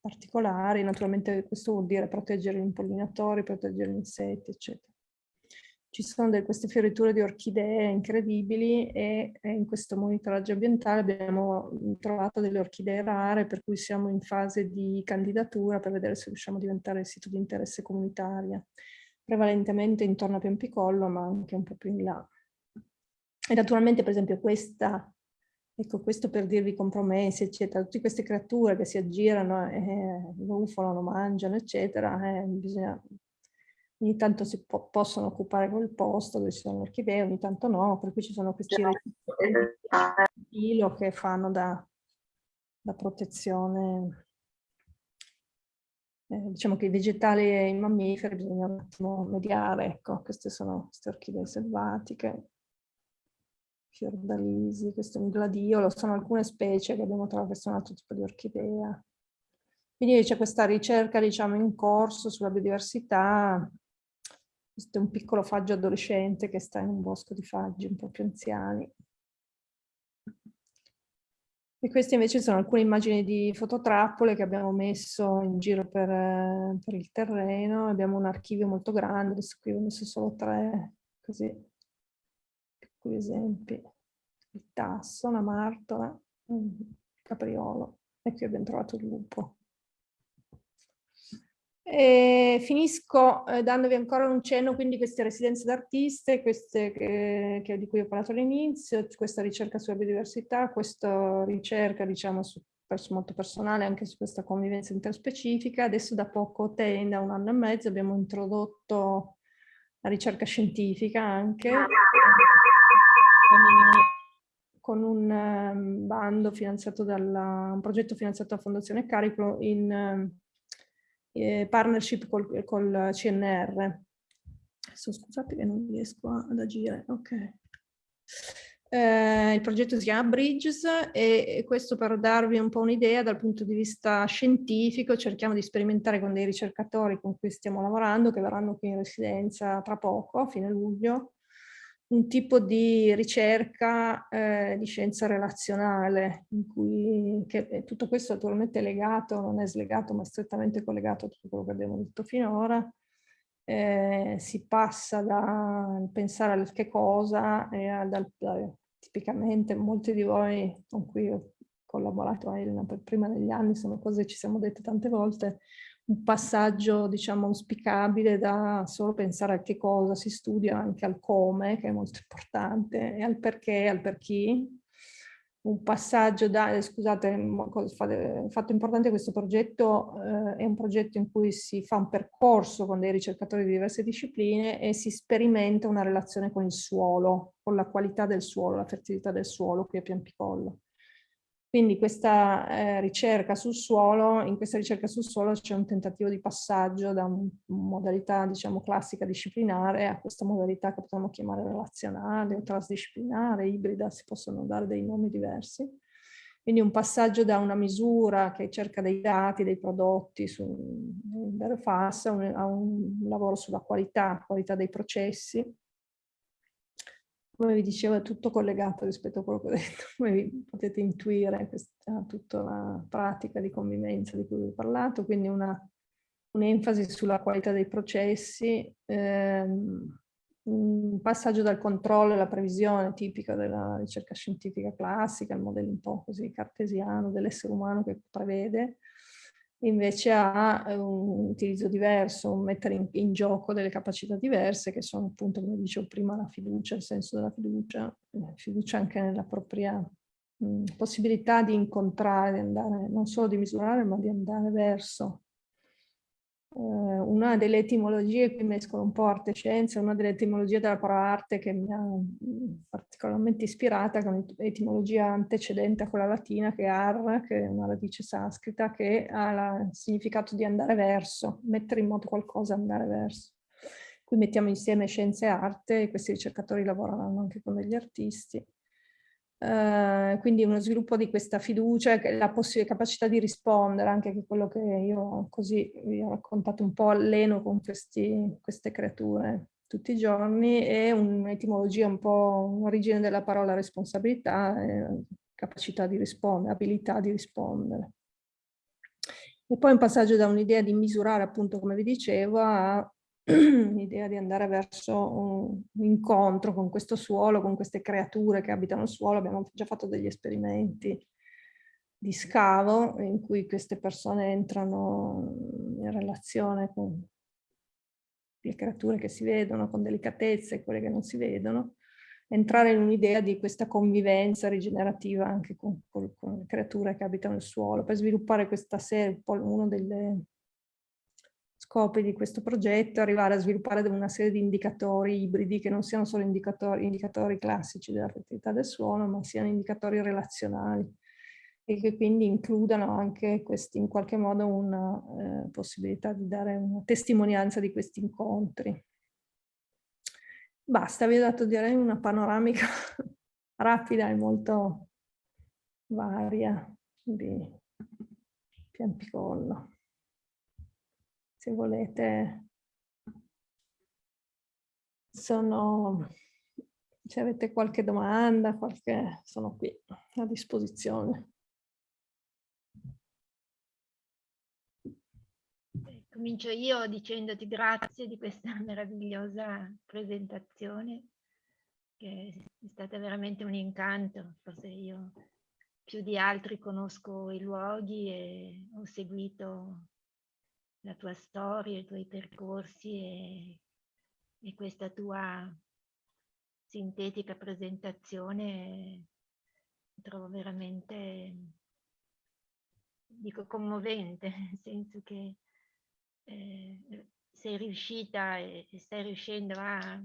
particolari. Naturalmente questo vuol dire proteggere gli impollinatori, proteggere gli insetti, eccetera. Ci sono delle, queste fioriture di orchidee incredibili e, e, in questo monitoraggio ambientale abbiamo trovato delle orchidee rare per cui siamo in fase di candidatura per vedere se riusciamo a diventare sito di interesse comunitaria, prevalentemente intorno a Piampicollo ma anche un po' più in là. E naturalmente per esempio questa, ecco questo per dirvi compromessi eccetera, tutte queste creature che si aggirano, eh, rufolano, mangiano eccetera, eh, bisogna ogni tanto si po possono occupare quel posto dove ci sono le orchidee, ogni tanto no, per cui ci sono questi filo che fanno da, da protezione. Eh, diciamo che i vegetali e i mammiferi bisogna un attimo mediare, ecco, queste sono queste orchidee selvatiche, fiordalisi, questo è un gladiolo, sono alcune specie che abbiamo trovato, questo è un altro tipo di orchidea. Quindi c'è questa ricerca, diciamo, in corso sulla biodiversità questo è un piccolo faggio adolescente che sta in un bosco di faggi un po' più anziani. E queste invece sono alcune immagini di fototrappole che abbiamo messo in giro per, per il terreno. Abbiamo un archivio molto grande, adesso qui ho messo solo tre, così, piccoli esempi. Il tasso, la martola, il capriolo e qui abbiamo trovato il lupo. E finisco eh, dandovi ancora un cenno, quindi queste residenze d'artiste, queste che, che, di cui ho parlato all'inizio, questa ricerca sulla biodiversità, questa ricerca diciamo su, molto personale anche su questa convivenza interspecifica. Adesso da poco, te, da un anno e mezzo, abbiamo introdotto la ricerca scientifica anche con un um, bando finanziato dalla, un progetto finanziato dalla Fondazione Carico in um, eh, partnership col, col CNR. Adesso scusate che non riesco ad agire, ok. Eh, il progetto si chiama Bridges e questo per darvi un po' un'idea dal punto di vista scientifico cerchiamo di sperimentare con dei ricercatori con cui stiamo lavorando che verranno qui in residenza tra poco, a fine luglio, un tipo di ricerca eh, di scienza relazionale, in cui che, tutto questo naturalmente è legato, non è slegato, ma è strettamente collegato a tutto quello che abbiamo detto finora. Eh, si passa da pensare al che cosa e dal, tipicamente molti di voi con cui ho collaborato a Elena per prima degli anni, sono cose che ci siamo dette tante volte, un passaggio diciamo auspicabile da solo pensare a che cosa si studia anche al come che è molto importante e al perché al per chi. Un passaggio da eh, scusate il fatto importante questo progetto eh, è un progetto in cui si fa un percorso con dei ricercatori di diverse discipline e si sperimenta una relazione con il suolo con la qualità del suolo la fertilità del suolo qui a Piampicollo quindi questa eh, ricerca suolo, in questa ricerca sul suolo c'è un tentativo di passaggio da una modalità diciamo classica disciplinare a questa modalità che potremmo chiamare relazionale o trasdisciplinare, ibrida, si possono dare dei nomi diversi. Quindi un passaggio da una misura che cerca dei dati, dei prodotti su un vero FAS a un, a un lavoro sulla qualità, qualità dei processi, come vi dicevo è tutto collegato rispetto a quello che ho detto, come vi potete intuire questa tutta la pratica di convivenza di cui vi ho parlato, quindi un'enfasi un sulla qualità dei processi, ehm, un passaggio dal controllo alla previsione tipica della ricerca scientifica classica, il modello un po' così cartesiano dell'essere umano che prevede, invece ha eh, un utilizzo diverso, un mettere in, in, gioco delle capacità diverse che sono appunto, come dicevo prima, la fiducia, il senso della fiducia, fiducia anche nella propria mh, possibilità di incontrare, di andare, non solo di misurare, ma di andare verso una delle etimologie, qui mescolo un po' arte e scienza, una delle etimologie della parola arte che mi ha mm, particolarmente ispirata, con un'etimologia antecedente a quella latina, che è ar, che è una radice sanscrita, che ha il significato di andare verso, mettere in moto qualcosa, andare verso. Qui mettiamo insieme scienza e arte e questi ricercatori lavoreranno anche con degli artisti. Uh, quindi uno sviluppo di questa fiducia, la capacità di rispondere, anche che quello che io così vi ho raccontato un po' alleno con questi, queste creature tutti i giorni, e un'etimologia un po' un'origine della parola responsabilità, capacità di rispondere, abilità di rispondere. E poi un passaggio da un'idea di misurare, appunto, come vi dicevo, a l'idea di andare verso un incontro con questo suolo, con queste creature che abitano il suolo. Abbiamo già fatto degli esperimenti di scavo in cui queste persone entrano in relazione con le creature che si vedono con delicatezza e quelle che non si vedono, entrare in un'idea di questa convivenza rigenerativa anche con, con, con, le creature che abitano il suolo, per sviluppare questa serie, uno delle, scopi di questo progetto arrivare a sviluppare una serie di indicatori ibridi che non siano solo indicatori, indicatori classici della fertilità del suolo, ma siano indicatori relazionali e che quindi includano anche questi, in qualche modo una eh, possibilità di dare una testimonianza di questi incontri. Basta, vi ho dato direi una panoramica rapida e molto varia di Piampicollo se volete, sono, se avete qualche domanda, qualche, sono qui a disposizione. Comincio io dicendoti grazie di questa meravigliosa presentazione, che è stata veramente un incanto. Forse io più di altri conosco i luoghi e ho seguito la tua storia, i tuoi percorsi e, e questa tua sintetica presentazione trovo veramente, dico, commovente, nel senso che eh, sei riuscita e, e stai riuscendo a,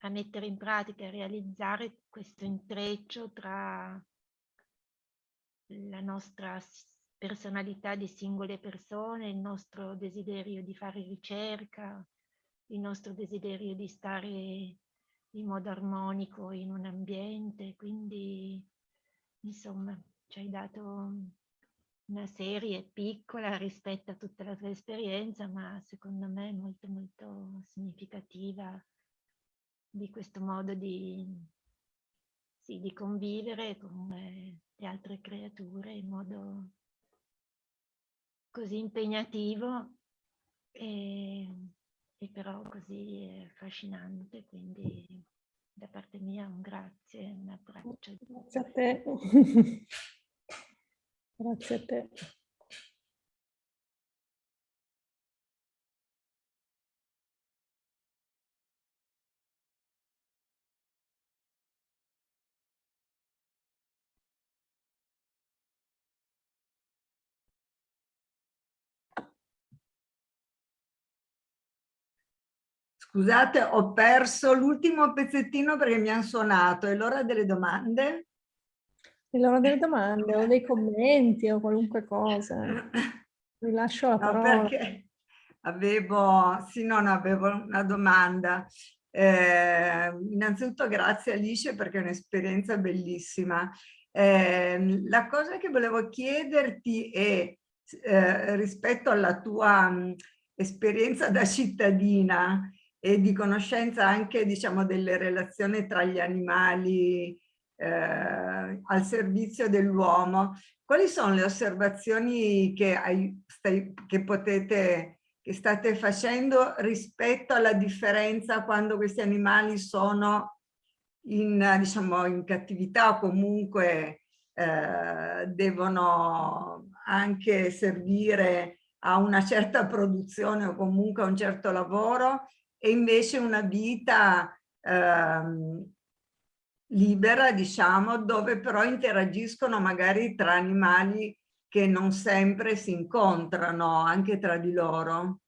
a mettere in pratica, a realizzare questo intreccio tra la nostra personalità di singole persone, il nostro desiderio di fare ricerca, il nostro desiderio di stare in modo armonico in un ambiente, quindi insomma ci hai dato una serie piccola rispetto a tutta la tua esperienza, ma secondo me molto molto significativa di questo modo di, sì, di convivere con le altre creature in modo così impegnativo e, e però così affascinante, quindi da parte mia un grazie, un abbraccio. Grazie a te. grazie a te. Scusate, ho perso l'ultimo pezzettino perché mi hanno suonato. È l'ora delle domande? È l'ora delle domande o dei commenti o qualunque cosa. Vi lascio la no, parola. Perché avevo, sì, no, no, avevo una domanda. Eh, innanzitutto grazie Alice perché è un'esperienza bellissima. Eh, la cosa che volevo chiederti è eh, rispetto alla tua mh, esperienza da cittadina, e di conoscenza anche diciamo, delle relazioni tra gli animali eh, al servizio dell'uomo. Quali sono le osservazioni che, hai, stai, che potete che state facendo rispetto alla differenza quando questi animali sono in, diciamo, in cattività o comunque eh, devono anche servire a una certa produzione o comunque a un certo lavoro e invece una vita ehm, libera, diciamo, dove però interagiscono magari tra animali che non sempre si incontrano anche tra di loro.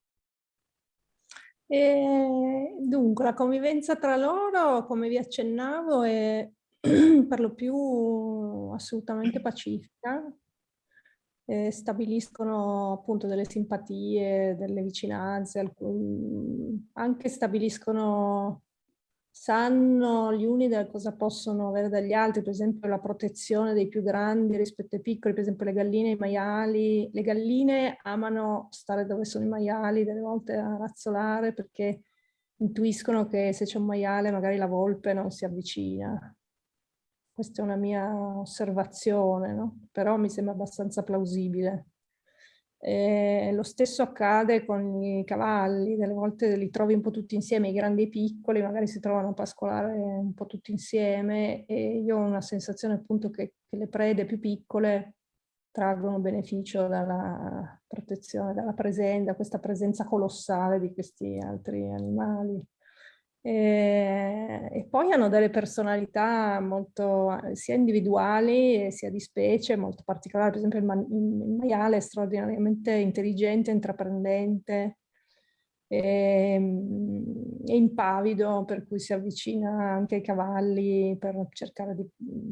E dunque, la convivenza tra loro, come vi accennavo, è per lo più assolutamente pacifica. E stabiliscono appunto delle simpatie, delle vicinanze, anche stabiliscono sanno gli uni da cosa possono avere dagli altri, per esempio la protezione dei più grandi rispetto ai piccoli, per esempio le galline e i maiali. Le galline amano stare dove sono i maiali, delle volte a razzolare perché intuiscono che se c'è un maiale magari la volpe non si avvicina. Questa è una mia osservazione, no? però mi sembra abbastanza plausibile. Eh, lo stesso accade con i cavalli, delle volte li trovi un po' tutti insieme, i grandi e i piccoli, magari si trovano a pascolare un po' tutti insieme e io ho una sensazione appunto che, che le prede più piccole traggono beneficio dalla protezione, dalla presenza, questa presenza colossale di questi altri animali. E, eh, e, poi hanno delle personalità molto sia individuali sia di specie molto particolari, per esempio il, ma il maiale è straordinariamente intelligente, intraprendente e, ehm, e, impavido, per cui si avvicina anche ai cavalli per cercare di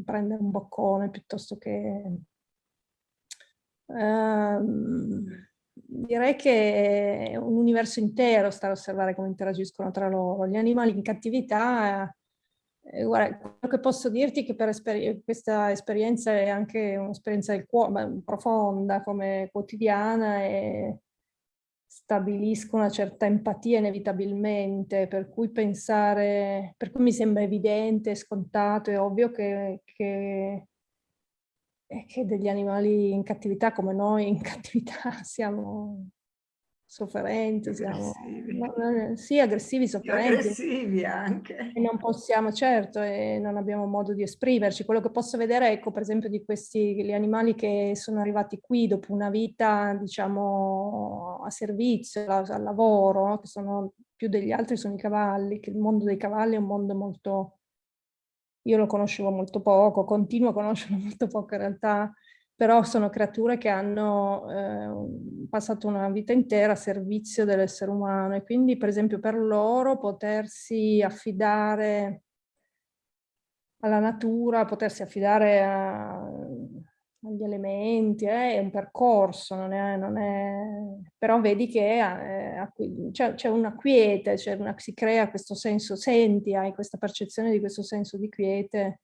prendere un boccone piuttosto che... Um, direi che è un universo intero stare a osservare come interagiscono tra loro. Gli animali in cattività, eh, guarda, quello che posso dirti è che per esperi questa esperienza è anche un'esperienza del cuore, profonda come quotidiana e stabilisco una certa empatia inevitabilmente, per cui pensare, per cui mi sembra evidente, scontato e ovvio che, che e che degli animali in cattività come noi in cattività siamo sofferenti, siamo aggressivi. sì, aggressivi, sofferenti. Aggressivi anche. E non possiamo, certo, e non abbiamo modo di esprimerci. Quello che posso vedere, ecco, per esempio, di questi gli animali che sono arrivati qui dopo una vita, diciamo, a servizio, al lavoro, che sono più degli altri sono i cavalli, che il mondo dei cavalli è un mondo molto io lo conoscevo molto poco, continuo a conoscerlo molto poco in realtà, però sono creature che hanno eh, passato una vita intera a servizio dell'essere umano e quindi per esempio per loro potersi affidare alla natura, potersi affidare a, agli elementi, eh, è un percorso, non è, non è... però vedi che eh, c'è una quiete, una, si crea questo senso, senti, hai questa percezione di questo senso di quiete,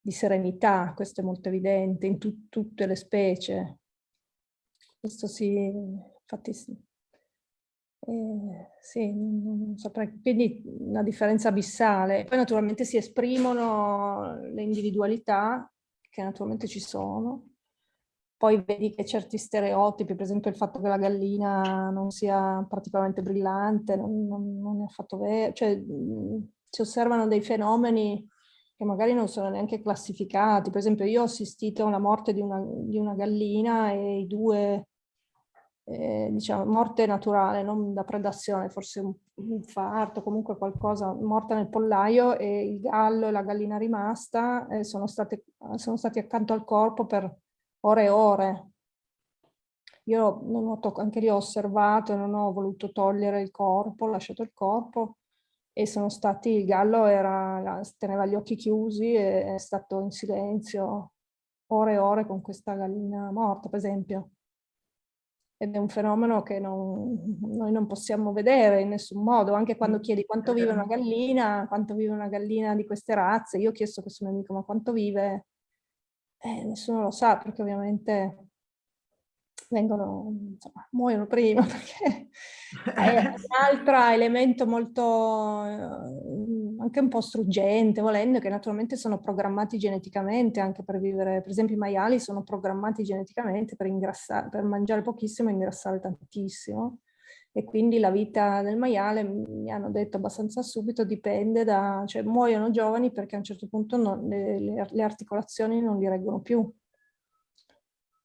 di serenità, questo è molto evidente in tu, tutte le specie. Questo sì, infatti sì. Eh, sì, non, saprei. Quindi una differenza abissale. Poi naturalmente si esprimono le individualità che naturalmente ci sono. Poi vedi che certi stereotipi, per esempio il fatto che la gallina non sia particolarmente brillante, non, non, non è affatto vero, cioè si osservano dei fenomeni che magari non sono neanche classificati. Per esempio io ho assistito alla morte di una, di una gallina e i due eh, diciamo, morte naturale, non da predazione, forse un, infarto, comunque qualcosa, morta nel pollaio e il gallo e la gallina rimasta eh, sono, state, sono stati accanto al corpo per ore e ore. Io non ho anche lì ho osservato, non ho voluto togliere il corpo, ho lasciato il corpo e sono stati, il gallo era, teneva gli occhi chiusi e è stato in silenzio ore e ore con questa gallina morta, per esempio ed è un fenomeno che non, noi non possiamo vedere in nessun modo, anche quando chiedi quanto vive una gallina, quanto vive una gallina di queste razze, io ho chiesto a questo mio amico ma quanto vive, eh, nessuno lo sa perché ovviamente vengono, insomma, muoiono prima perché è un altro elemento molto, eh, anche un po' struggente, volendo, che naturalmente sono programmati geneticamente anche per vivere, per esempio i maiali sono programmati geneticamente per ingrassare, per mangiare pochissimo e ingrassare tantissimo. e quindi la vita del maiale, mi hanno detto abbastanza subito, dipende da, cioè muoiono giovani perché a un certo punto non, le, le, articolazioni non li reggono più,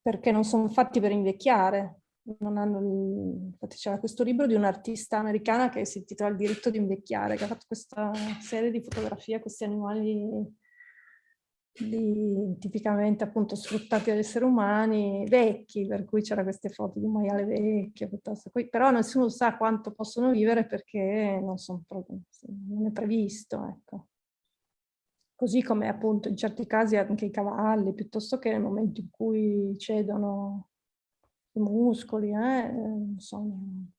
perché non sono fatti per invecchiare. infatti c'era questo libro di un'artista americana che si intitola Il diritto di invecchiare, che ha fatto questa serie di fotografie questi animali di, tipicamente appunto sfruttati dagli esseri umani vecchi, per cui c'era queste foto di un maiale vecchio, piuttosto qui, però nessuno sa quanto possono vivere perché non, sono, non è previsto, ecco. Così come appunto in certi casi anche i cavalli, piuttosto che nel momento in cui cedono i muscoli, eh, sono...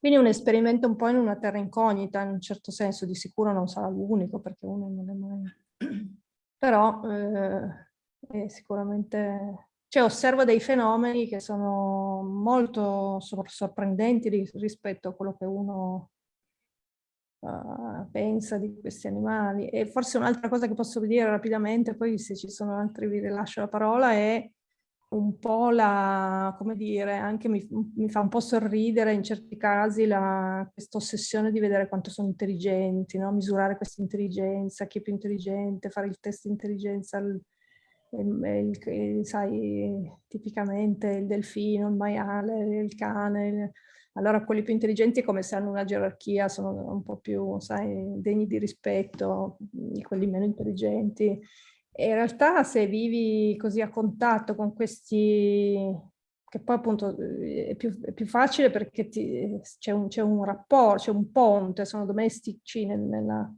Quindi un esperimento un po' in una terra incognita, in un certo senso, di sicuro non sarà l'unico, perché uno non è mai però eh, sicuramente cioè, osservo dei fenomeni che sono molto sorprendenti rispetto a quello che uno uh, pensa di questi animali. E forse un'altra cosa che posso dire rapidamente, poi se ci sono altri vi rilascio la parola, è un po' la, come dire, anche mi, mi fa un po' sorridere in certi casi questa ossessione di vedere quanto sono intelligenti, no? misurare questa intelligenza, chi è più intelligente, fare il test di intelligenza, il, il, il, sai, tipicamente il delfino, il maiale, il cane, allora quelli più intelligenti come se hanno una gerarchia, sono un po' più, sai, degni di rispetto, quelli meno intelligenti. E in realtà se vivi così a contatto con questi, che poi appunto eh, è più, è più facile perché c'è un, un, rapporto, c'è un ponte, sono domestici nel, nella,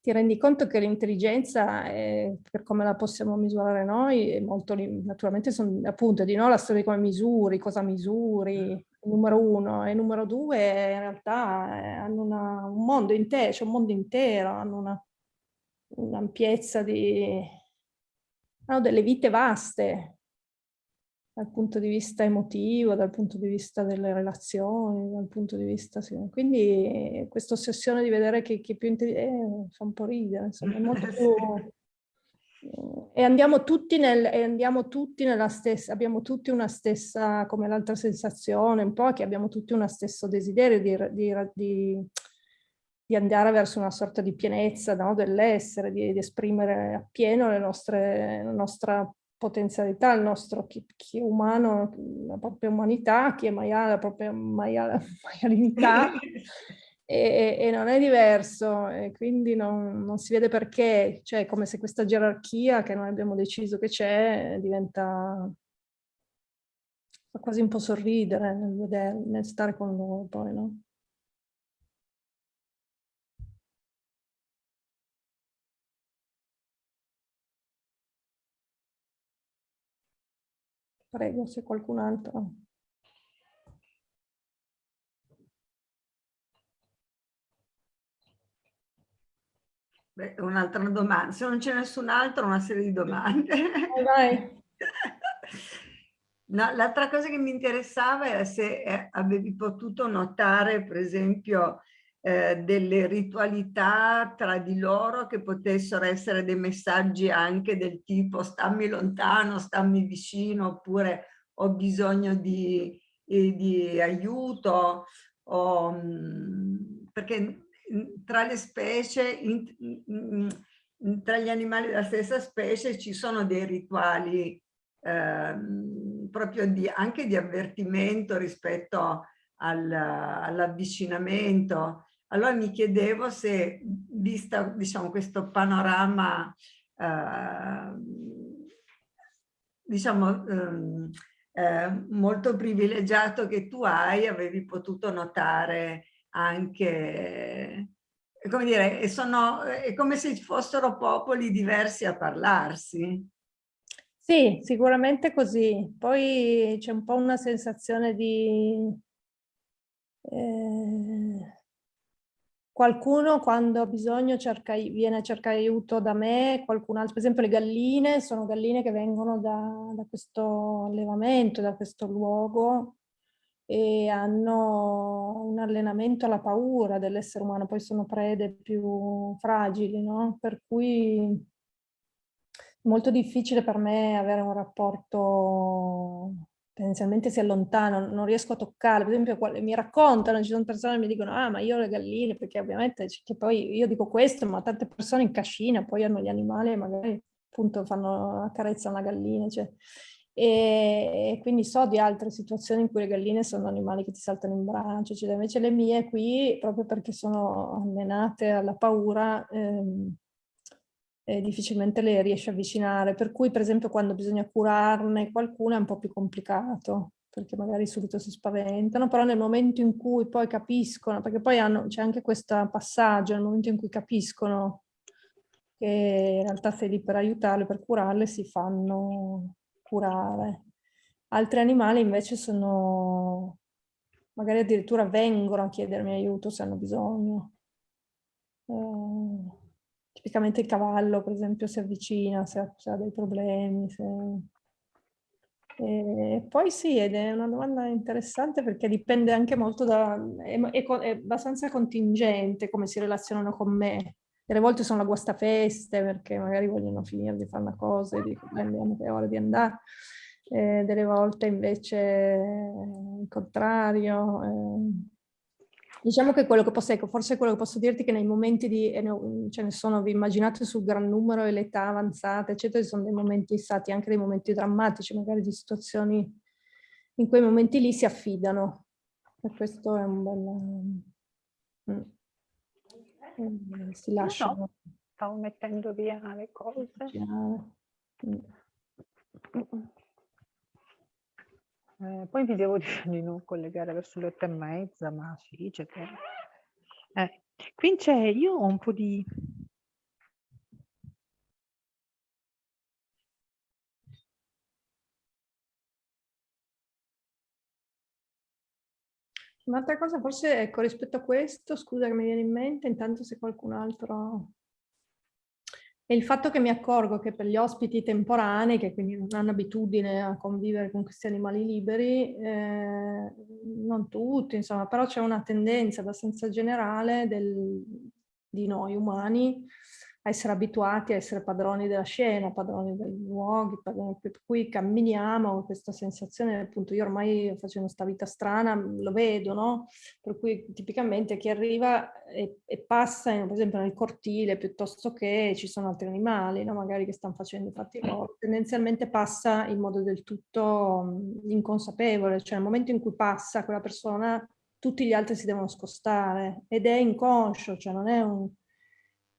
ti rendi conto che l'intelligenza, per come la possiamo misurare noi, è molto, naturalmente sono appunto di no la storia di come misuri, cosa misuri, numero uno e numero due in realtà eh, hanno una, un mondo intero, c'è un mondo intero, hanno una un'ampiezza di... hanno delle vite vaste dal punto di vista emotivo, dal punto di vista delle relazioni, dal punto di vista... Sì. Quindi questa ossessione di vedere che, che più intelligente eh, fa un po' ridere, insomma, è molto più... E andiamo tutti, nel, e andiamo tutti nella stessa, abbiamo tutti una stessa, come l'altra sensazione, un po' che abbiamo tutti uno stesso desiderio di, di, di di andare verso una sorta di pienezza no, dell'essere, di, esprimere appieno le nostre, la nostra potenzialità, il nostro chi, chi, è umano, la propria umanità, chi è maiale, la propria maiale, maialinità, e, e, non è diverso, e quindi non, non, si vede perché, cioè come se questa gerarchia che noi abbiamo deciso che c'è diventa fa quasi un po' sorridere nel, vedere, nel stare con loro poi, no? Prego, se qualcun altro. Un'altra domanda, se non c'è nessun altro, una serie di domande. Vai. No, L'altra cosa che mi interessava era se eh, avevi potuto notare, per esempio, eh, delle ritualità tra di loro che potessero essere dei messaggi anche del tipo stammi lontano, stammi vicino, oppure ho bisogno di, di aiuto, o, mm, perché tra le specie, in, in, tra gli animali della stessa specie ci sono dei rituali eh, proprio di, anche di avvertimento rispetto al, all'avvicinamento. Allora mi chiedevo se, vista diciamo, questo panorama, eh, diciamo, eh, eh, molto privilegiato che tu hai, avevi potuto notare anche, come dire, sono, è come se fossero popoli diversi a parlarsi. Sì, sicuramente così. Poi c'è un po' una sensazione di... Eh, Qualcuno quando ha bisogno cerca, viene a cercare aiuto da me, qualcun altro, per esempio le galline, sono galline che vengono da, da questo allevamento, da questo luogo e hanno un allenamento alla paura dell'essere umano, poi sono prede più fragili, no? Per cui è molto difficile per me avere un rapporto tendenzialmente si allontanano, non riesco a toccare, per esempio mi raccontano, ci sono persone che mi dicono ah ma io le galline, perché ovviamente che poi io dico questo, ma tante persone in cascina poi hanno gli animali e magari appunto fanno, accarezzano la gallina, cioè. E, quindi so di altre situazioni in cui le galline sono animali che ti saltano in braccio, cioè, invece le mie qui, proprio perché sono allenate alla paura, ehm, eh, difficilmente le riesce a avvicinare, per cui per esempio quando bisogna curarne qualcuno è un po' più complicato, perché magari subito si spaventano, però nel momento in cui poi capiscono, perché poi c'è anche questo passaggio, nel momento in cui capiscono che in realtà sei lì per aiutarle, per curarle, si fanno curare. Altri animali invece sono, magari addirittura vengono a chiedermi aiuto se hanno bisogno. Eh, tipicamente il cavallo, per esempio, si avvicina se ha, se ha dei problemi. Se... E poi sì, ed è una domanda interessante perché dipende anche molto da... è, è, è abbastanza contingente come si relazionano con me. Delle volte sono la guastafeste perché magari vogliono finire di fare una cosa e dico, andiamo che è ora di andare. Eh, delle volte invece il contrario. Eh, Diciamo che quello che posso, ecco, forse quello che posso dirti che nei momenti di, ce ne sono, vi immaginate sul gran numero e l'età avanzata, eccetera, ci sono dei momenti stati anche dei momenti drammatici, magari di situazioni in quei momenti lì si affidano. E questo è un bel... Mm. Si lasciano. No, stavo mettendo via le cose. Mm. Eh, poi vi devo dire di non collegare verso le otto e mezza, ma sì, c'è che... Eh, qui c'è, io ho un po' di... Un'altra cosa forse, ecco, rispetto a questo, scusa che mi viene in mente, intanto se qualcun altro e il fatto che mi accorgo che per gli ospiti temporanei, che quindi non hanno abitudine a convivere con questi animali liberi, eh, non tutti, insomma, però c'è una tendenza abbastanza generale del, di noi umani a essere abituati a essere padroni della scena, padroni dei luoghi, padroni, per cui camminiamo questa sensazione, appunto io ormai facendo questa vita strana lo vedo, no? Per cui tipicamente chi arriva e, e passa, per esempio nel cortile, piuttosto che ci sono altri animali, no? magari che stanno facendo fatti loro, tendenzialmente passa in modo del tutto inconsapevole, cioè nel momento in cui passa quella persona tutti gli altri si devono scostare ed è inconscio, cioè non è un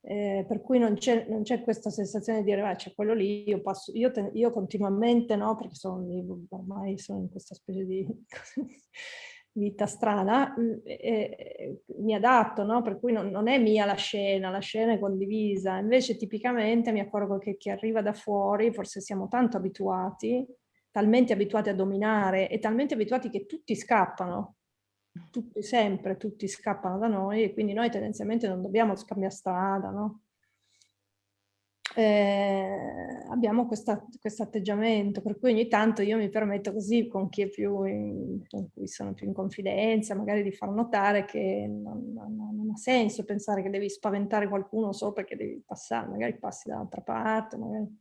eh, per cui non c'è questa sensazione di dire ah, c'è quello lì, io, passo, io, te, io continuamente no, perché sono, ormai sono in questa specie di vita strana, eh, mi adatto, no? per cui non, non, è mia la scena, la scena è condivisa, invece tipicamente mi accorgo che chi arriva da fuori, forse siamo tanto abituati, talmente abituati a dominare e talmente abituati che tutti scappano, tutti sempre, tutti scappano da noi e quindi noi tendenzialmente non dobbiamo scambiare strada, no? Eh, abbiamo questo atteggiamento, per cui ogni tanto io mi permetto così con chi è più in, con cui sono più in confidenza, magari di far notare che non, non, non ha senso pensare che devi spaventare qualcuno solo perché devi passare, magari passi dall'altra parte, magari...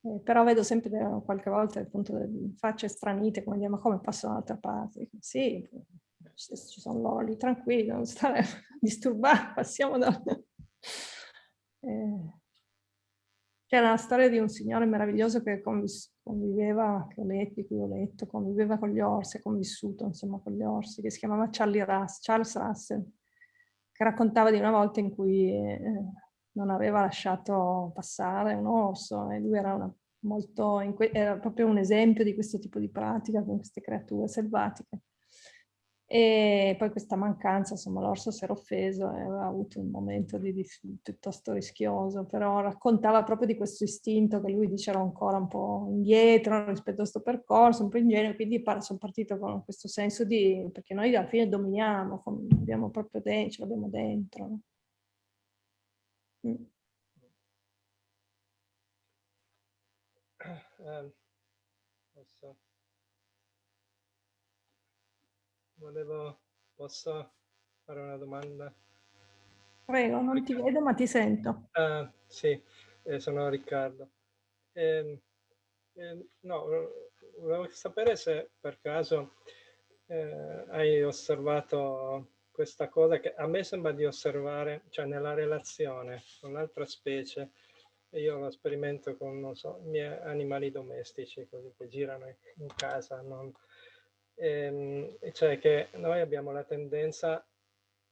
Eh, però vedo sempre qualche volta appunto facce stranite come dire ma come passo dall'altra parte? Sì, ci sono lì tranquilli, non stare a disturbare, passiamo da... Eh, c'era la storia di un signore meraviglioso che conviveva, che ho letto, cui ho letto, conviveva con gli orsi, ha convissuto insomma con gli orsi, che si chiamava Russ, Charles Russell, che raccontava di una volta in cui eh, non aveva lasciato passare un orso e lui era, una, molto, era proprio un esempio di questo tipo di pratica con queste creature selvatiche. E poi questa mancanza, insomma, l'orso si era offeso e aveva avuto un momento di, di, piuttosto rischioso, però raccontava proprio di questo istinto che lui diceva ancora un po' indietro rispetto a questo percorso, un po' ingenuo, quindi sono partito con questo senso di, perché noi alla fine dominiamo, abbiamo proprio dentro, ce l'abbiamo dentro. Mm. Um, volevo, posso fare una domanda? Prego, non ti vedo ma ti sento. Ah, sì, eh, sono Riccardo. Eh, eh, no, volevo sapere se per caso eh, hai osservato questa cosa che a me sembra di osservare, cioè nella relazione con l'altra specie, io lo sperimento con, non so, i miei animali domestici, così che girano in casa, non, ehm, cioè che noi abbiamo la tendenza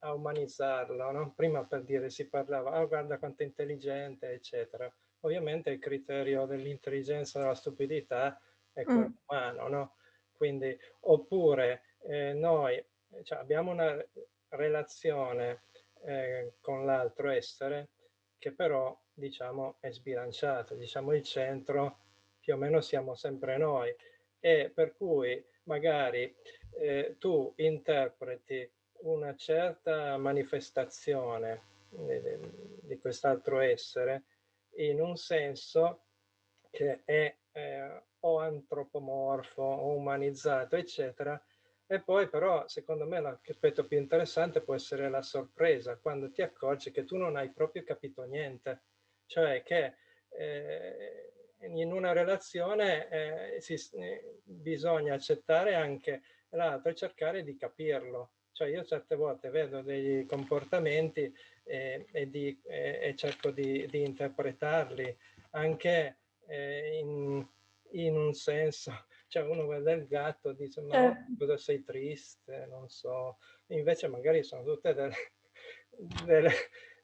a umanizzarlo, no? Prima per dire si parlava, oh guarda quanto è intelligente, eccetera. Ovviamente il criterio dell'intelligenza e della stupidità è quello mm. umano, no? Quindi, oppure eh, noi cioè, abbiamo una relazione eh, con l'altro essere che però, diciamo, è sbilanciato. Diciamo, il centro più o meno siamo sempre noi e per cui magari eh, tu interpreti una certa manifestazione di, di quest'altro essere in un senso che è eh, o antropomorfo o umanizzato, eccetera, e poi però, secondo me, l'aspetto più interessante può essere la sorpresa, quando ti accorgi che tu non hai proprio capito niente. Cioè che eh, in una relazione eh, si, eh, bisogna accettare anche l'altro e cercare di capirlo. Cioè io certe volte vedo dei comportamenti eh, e, di, e, cerco di, di, interpretarli anche eh, in, in un senso cioè uno guarda il gatto e dice ma eh. cosa sei triste, non so, invece magari sono tutte delle, delle,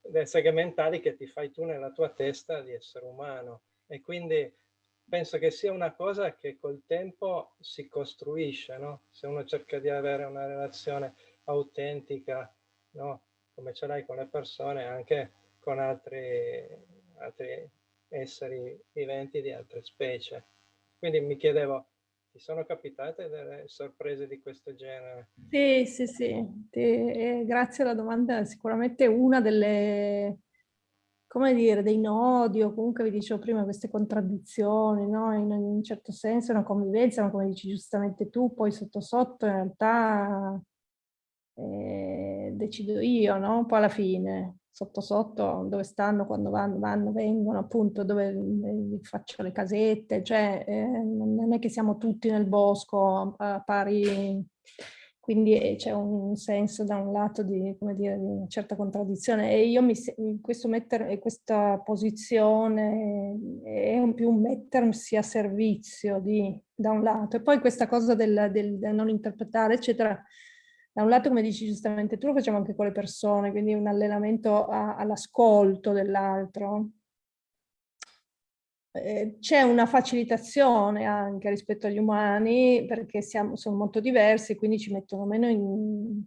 delle segmentali che ti fai tu nella tua testa di essere umano e quindi penso che sia una cosa che col tempo si costruisce, no? Se uno cerca di avere una relazione autentica, no? Come ce l'hai con le persone, anche con altri, altri esseri viventi di altre specie. Quindi mi chiedevo, ti sono capitate delle sorprese di questo genere? Sì, sì, sì. Ti, eh, grazie alla domanda. Sicuramente una delle, come dire, dei nodi o comunque vi dicevo prima queste contraddizioni, no? In un certo senso una convivenza, ma come dici giustamente tu, poi sotto sotto in realtà eh, decido io, no? Poi alla fine sotto sotto dove stanno, quando vanno, vanno vengono, appunto dove eh, faccio le casette, cioè eh, non è che siamo tutti nel bosco a pari, quindi eh, c'è un senso da un lato di, dire, di una certa contraddizione e io mi, questo mettere, questa posizione è un più mettersi a servizio di, da un lato e poi questa cosa del, del, del non interpretare eccetera da un lato, come dici giustamente tu, lo facciamo anche con le persone, quindi un allenamento all'ascolto dell'altro. Eh, C'è una facilitazione anche rispetto agli umani, perché siamo, sono molto diversi, quindi ci mettono meno in...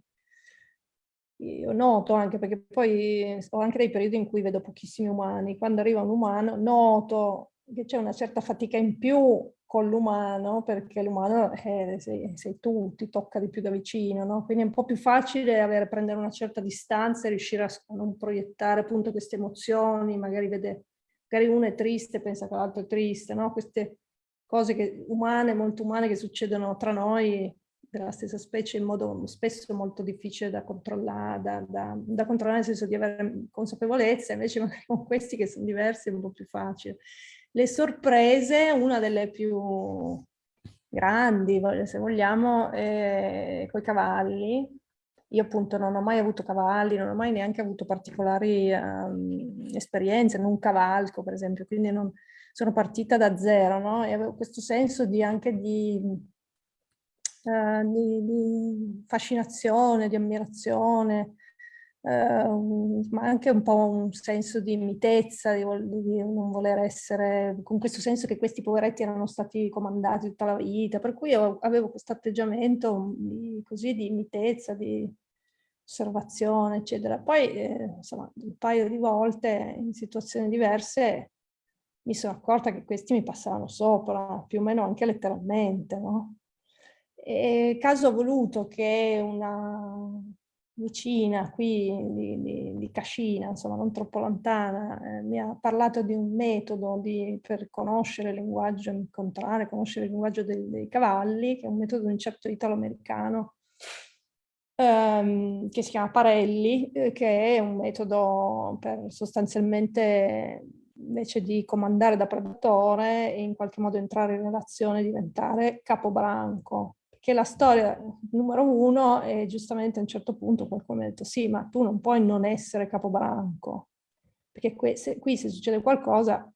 Io noto anche, perché poi ho anche dei periodi in cui vedo pochissimi umani. Quando arriva un umano, noto che c'è una certa fatica in più con l'umano, perché l'umano eh, sei, sei, tu, ti tocca di più da vicino, no? quindi è un po' più facile avere, prendere una certa distanza e riuscire a, non proiettare appunto queste emozioni, magari vede, magari uno è triste pensa che l'altro è triste, no? queste cose che, umane, molto umane che succedono tra noi della stessa specie in modo spesso molto difficile da controllare, da, da, da controllare nel senso di avere consapevolezza, invece con questi che sono diversi è un po' più facile. Le sorprese, una delle più grandi, se vogliamo, con i cavalli. Io appunto non ho mai avuto cavalli, non ho mai neanche avuto particolari um, esperienze, non cavalco per esempio, quindi non, sono partita da zero, no? E avevo questo senso di anche di, uh, di, di fascinazione, di ammirazione, Uh, ma anche un po' un senso di mitezza, di, di, non voler essere, con questo senso che questi poveretti erano stati comandati tutta la vita, per cui avevo questo atteggiamento di, così di mitezza, di osservazione, eccetera. Poi, eh, insomma, un paio di volte in situazioni diverse mi sono accorta che questi mi passavano sopra, più o meno anche letteralmente, no? E caso ha voluto che una vicina qui di, di, di, Cascina, insomma non troppo lontana, eh, mi ha parlato di un metodo di, per conoscere il linguaggio, incontrare, conoscere il linguaggio dei, dei cavalli, che è un metodo di un certo italo-americano, ehm, che si chiama Parelli, eh, che è un metodo per sostanzialmente invece di comandare da predatore in qualche modo entrare in relazione e diventare capobranco. Perché la storia numero uno è giustamente a un certo punto qualcuno ha detto sì, ma tu non puoi non essere capobranco, perché qui se, qui se succede qualcosa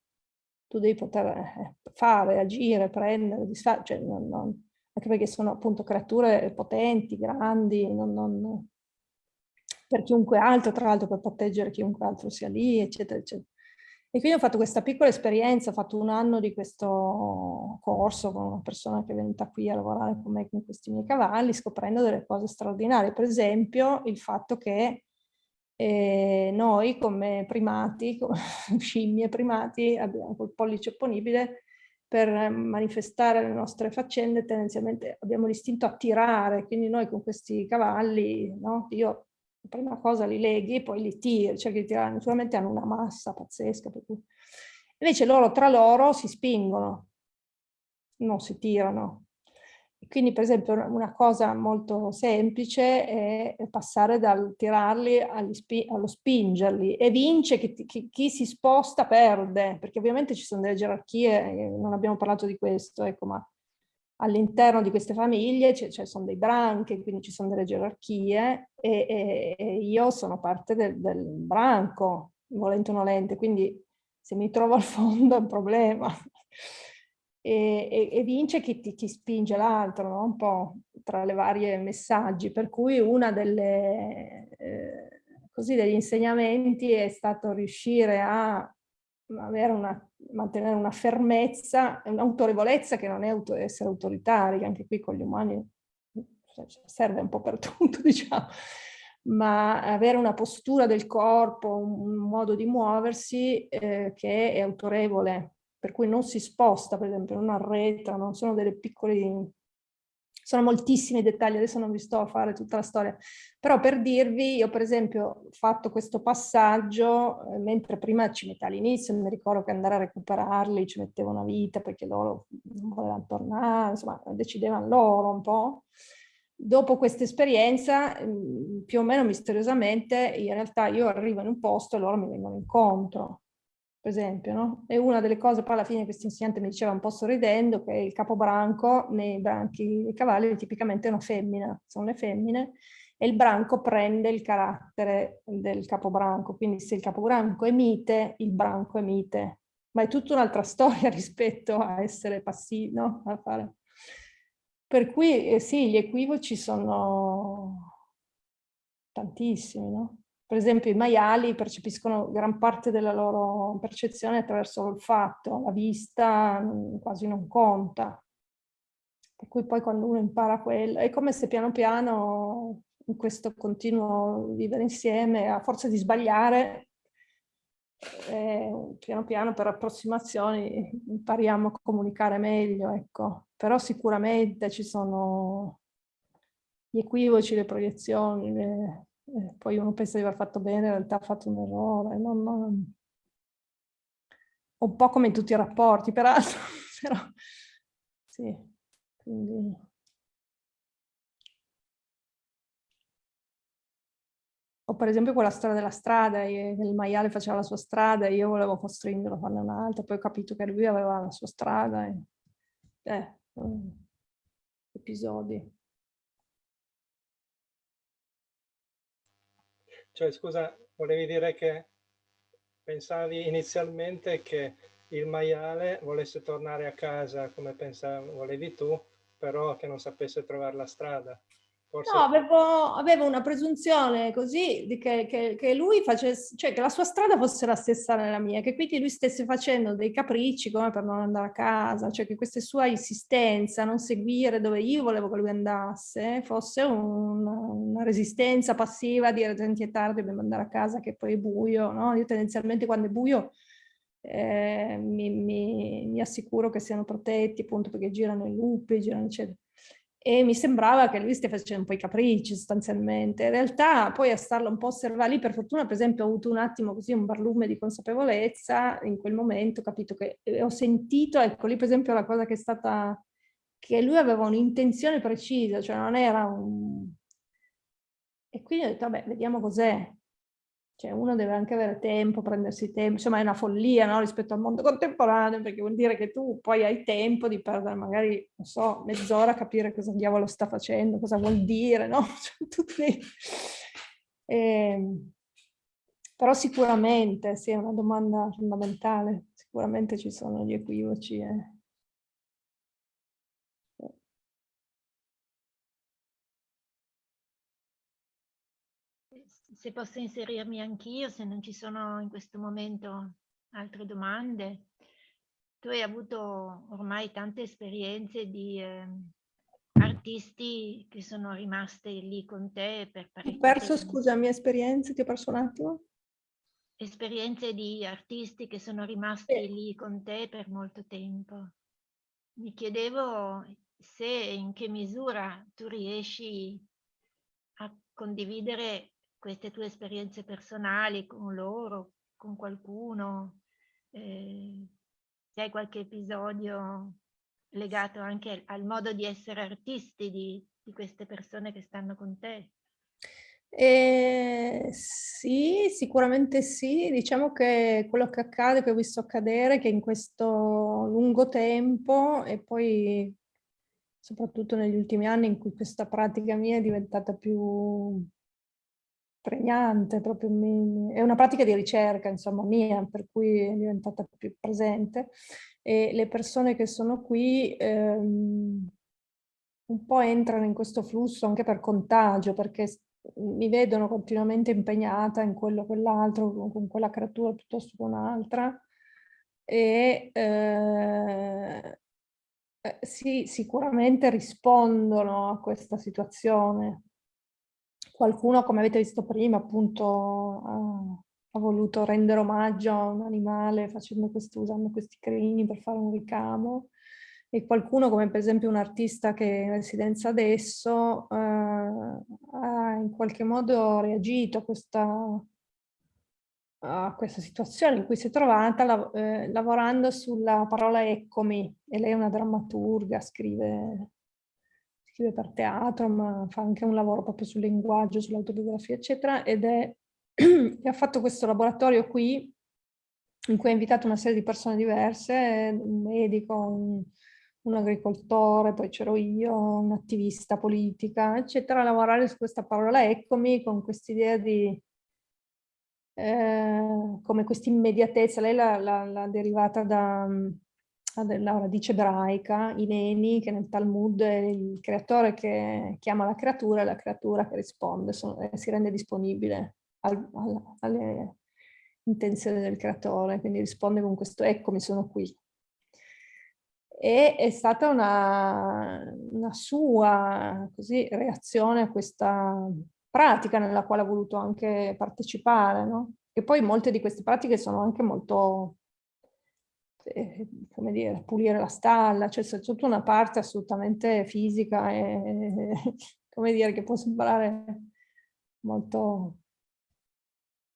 tu devi poter eh, fare, agire, prendere, disfare, cioè non, non, anche perché sono appunto creature potenti, grandi, non, non, per chiunque altro, tra l'altro per proteggere chiunque altro sia lì, eccetera, eccetera. E quindi ho fatto questa piccola esperienza, ho fatto un anno di questo corso con una persona che è venuta qui a lavorare con me con questi miei cavalli, scoprendo delle cose straordinarie. Per esempio il fatto che eh, noi come primati, come scimmie primati, abbiamo col pollice opponibile per manifestare le nostre faccende tendenzialmente abbiamo l'istinto a tirare, quindi noi con questi cavalli, no? io prima cosa li leghi, poi li tiri, cerchi di tirare, naturalmente hanno una massa pazzesca, per cui... invece loro tra loro si spingono, non si tirano. Quindi per esempio una cosa molto semplice è passare dal tirarli allo spingerli e vince che, che, chi si sposta perde, perché ovviamente ci sono delle gerarchie, non abbiamo parlato di questo, ecco, ma all'interno di queste famiglie ci cioè, sono dei branchi, quindi ci sono delle gerarchie e, e, e io sono parte del, del branco, volente o nolente, quindi se mi trovo al fondo è un problema e, e, e vince chi, ti, chi spinge l'altro, no? un po' tra le varie messaggi, per cui delle, eh, degli insegnamenti è stato riuscire a una, mantenere una fermezza, un'autorevolezza che non è auto, essere autoritari, anche qui con gli umani cioè, serve un po' per tutto, diciamo, ma avere una postura del corpo, un modo di muoversi eh, che è autorevole, per cui non si sposta, per esempio, non arretra, non sono delle piccole... Sono moltissimi dettagli, adesso non vi sto a fare tutta la storia, però per dirvi, io per esempio ho fatto questo passaggio, eh, mentre prima ci metteva all'inizio, mi ricordo che andare a recuperarli ci metteva una vita perché loro non volevano tornare, insomma decidevano loro un po'. Dopo questa esperienza, mm, più o meno misteriosamente, in realtà io arrivo in un posto e loro mi vengono incontro per esempio, no? E una delle cose, poi alla fine questo insegnante mi diceva un po' sorridendo, che il capobranco nei branchi dei cavalli tipicamente è una femmina, sono le femmine, e il branco prende il carattere del capobranco, quindi se il capobranco è mite, il branco è mite, ma è tutta un'altra storia rispetto a essere passivi, no? A fare. Per cui eh, sì, gli equivoci sono tantissimi, no? Per esempio i maiali percepiscono gran parte della loro percezione attraverso l'olfatto, la vista quasi non conta. Per cui poi quando uno impara quello, è come se piano piano in questo continuo vivere insieme, a forza di sbagliare, eh, piano piano per approssimazioni impariamo a comunicare meglio, ecco. Però sicuramente ci sono gli equivoci, le proiezioni, le, eh, poi uno pensa di aver fatto bene, in realtà ha fatto un errore. Non, non... Un po' come in tutti i rapporti, peraltro, però sì, quindi... O per esempio quella storia della strada, il maiale faceva la sua strada e io volevo costringerlo a farne un'altra, poi ho capito che lui aveva la sua strada. E... Eh, episodi. Cioè, scusa, volevi dire che pensavi inizialmente che il maiale volesse tornare a casa come pensavi, volevi tu, però che non sapesse trovare la strada. Forse... No, avevo, avevo, una presunzione così che, che, che, lui facesse, cioè che la sua strada fosse la stessa nella mia, che quindi lui stesse facendo dei capricci come per non andare a casa, cioè che questa sua insistenza a non seguire dove io volevo che lui andasse fosse un, una resistenza passiva a dire senti è tardi, dobbiamo andare a casa che poi è buio, no? Io tendenzialmente quando è buio eh, mi, mi, mi assicuro che siano protetti appunto perché girano i lupi, girano eccetera e mi sembrava che lui stia facendo un po' i capricci sostanzialmente. In realtà poi a starlo un po' osservare lì, per fortuna per esempio ho avuto un attimo così un barlume di consapevolezza, in quel momento ho capito che ho sentito, ecco lì per esempio la cosa che è stata, che lui aveva un'intenzione precisa, cioè non era un... E quindi ho detto vabbè vediamo cos'è. Cioè uno deve anche avere tempo, prendersi tempo, insomma è una follia no? rispetto al mondo contemporaneo perché vuol dire che tu poi hai tempo di perdere magari, non so, mezz'ora a capire cosa diavolo sta facendo, cosa vuol dire, no? Cioè, tutti... eh, però sicuramente, sì, è una domanda fondamentale, sicuramente ci sono gli equivoci. Eh. Se posso inserirmi anch'io, se non ci sono in questo momento altre domande. Tu hai avuto ormai tante esperienze di eh, artisti che sono rimaste lì con te per parecchio Ho perso, tempo. scusa, mie esperienze, ti ho perso un attimo? esperienze di artisti che sono rimasti sì. lì con te per molto tempo. Mi chiedevo se e in che misura tu riesci a condividere queste tue esperienze personali con loro, con qualcuno, eh, se hai qualche episodio legato anche al modo di essere artisti di, di queste persone che stanno con te. Eh, sì, sicuramente sì. Diciamo che quello che accade, che ho visto accadere, che in questo lungo tempo e poi soprattutto negli ultimi anni in cui questa pratica mia è diventata più pregnante, proprio mi, è una pratica di ricerca, insomma, mia, per cui è diventata più presente e le persone che sono qui ehm, un po' entrano in questo flusso anche per contagio, perché mi vedono continuamente impegnata in quello o quell'altro, con quella creatura piuttosto che un'altra. E eh, eh, sì, sicuramente rispondono a questa situazione. Qualcuno, come avete visto prima, appunto ha, ha voluto rendere omaggio a un animale facendo questo, usando questi crini per fare un ricamo. E qualcuno come per esempio un artista che è in residenza adesso eh, ha in qualche modo reagito a questa, a questa situazione in cui si è trovata lav eh, lavorando sulla parola eccomi e lei è una drammaturga, scrive, scrive per teatro ma fa anche un lavoro proprio sul linguaggio, sull'autobiografia eccetera ed è, ha fatto questo laboratorio qui in cui ha invitato una serie di persone diverse, un medico, un, un agricoltore, poi c'ero io, un'attivista politica, eccetera, a lavorare su questa parola. Eccomi con quest'idea di eh, come questa immediatezza, lei l'ha derivata da, dalla radice ebraica, i neni, che nel Talmud è il creatore che chiama la creatura e la creatura che risponde, sono, eh, si rende disponibile al, al, alle intenzioni del creatore, quindi risponde con questo eccomi, sono qui e è stata una, una sua così, reazione a questa pratica nella quale ha voluto anche partecipare. No? E poi molte di queste pratiche sono anche molto, come dire, pulire la stalla, cioè c'è tutta una parte assolutamente fisica e, come dire, che può sembrare molto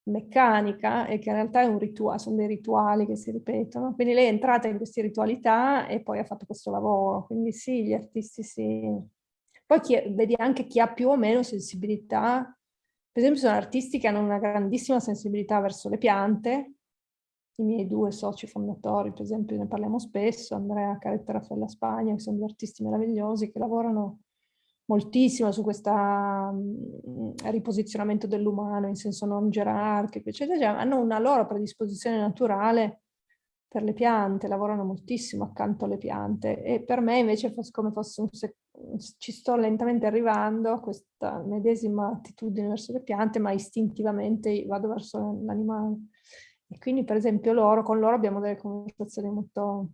meccanica e che in realtà è un rituale, sono dei rituali che si ripetono. Quindi lei è entrata in queste ritualità e poi ha fatto questo lavoro. Quindi sì, gli artisti sì. Poi chi, vedi anche chi ha più o meno sensibilità. Per esempio sono artisti che hanno una grandissima sensibilità verso le piante. I miei due soci fondatori, per esempio, ne parliamo spesso, Andrea Caretta e Raffaella Spagna, che sono due artisti meravigliosi che lavorano moltissimo su questo mm, riposizionamento dell'umano in senso non gerarchico, eccetera, eccetera, hanno una loro predisposizione naturale per le piante, lavorano moltissimo accanto alle piante e per me invece come fosse un ci sto lentamente arrivando a questa medesima attitudine verso le piante, ma istintivamente vado verso l'animale. E quindi per esempio loro, con loro abbiamo delle conversazioni molto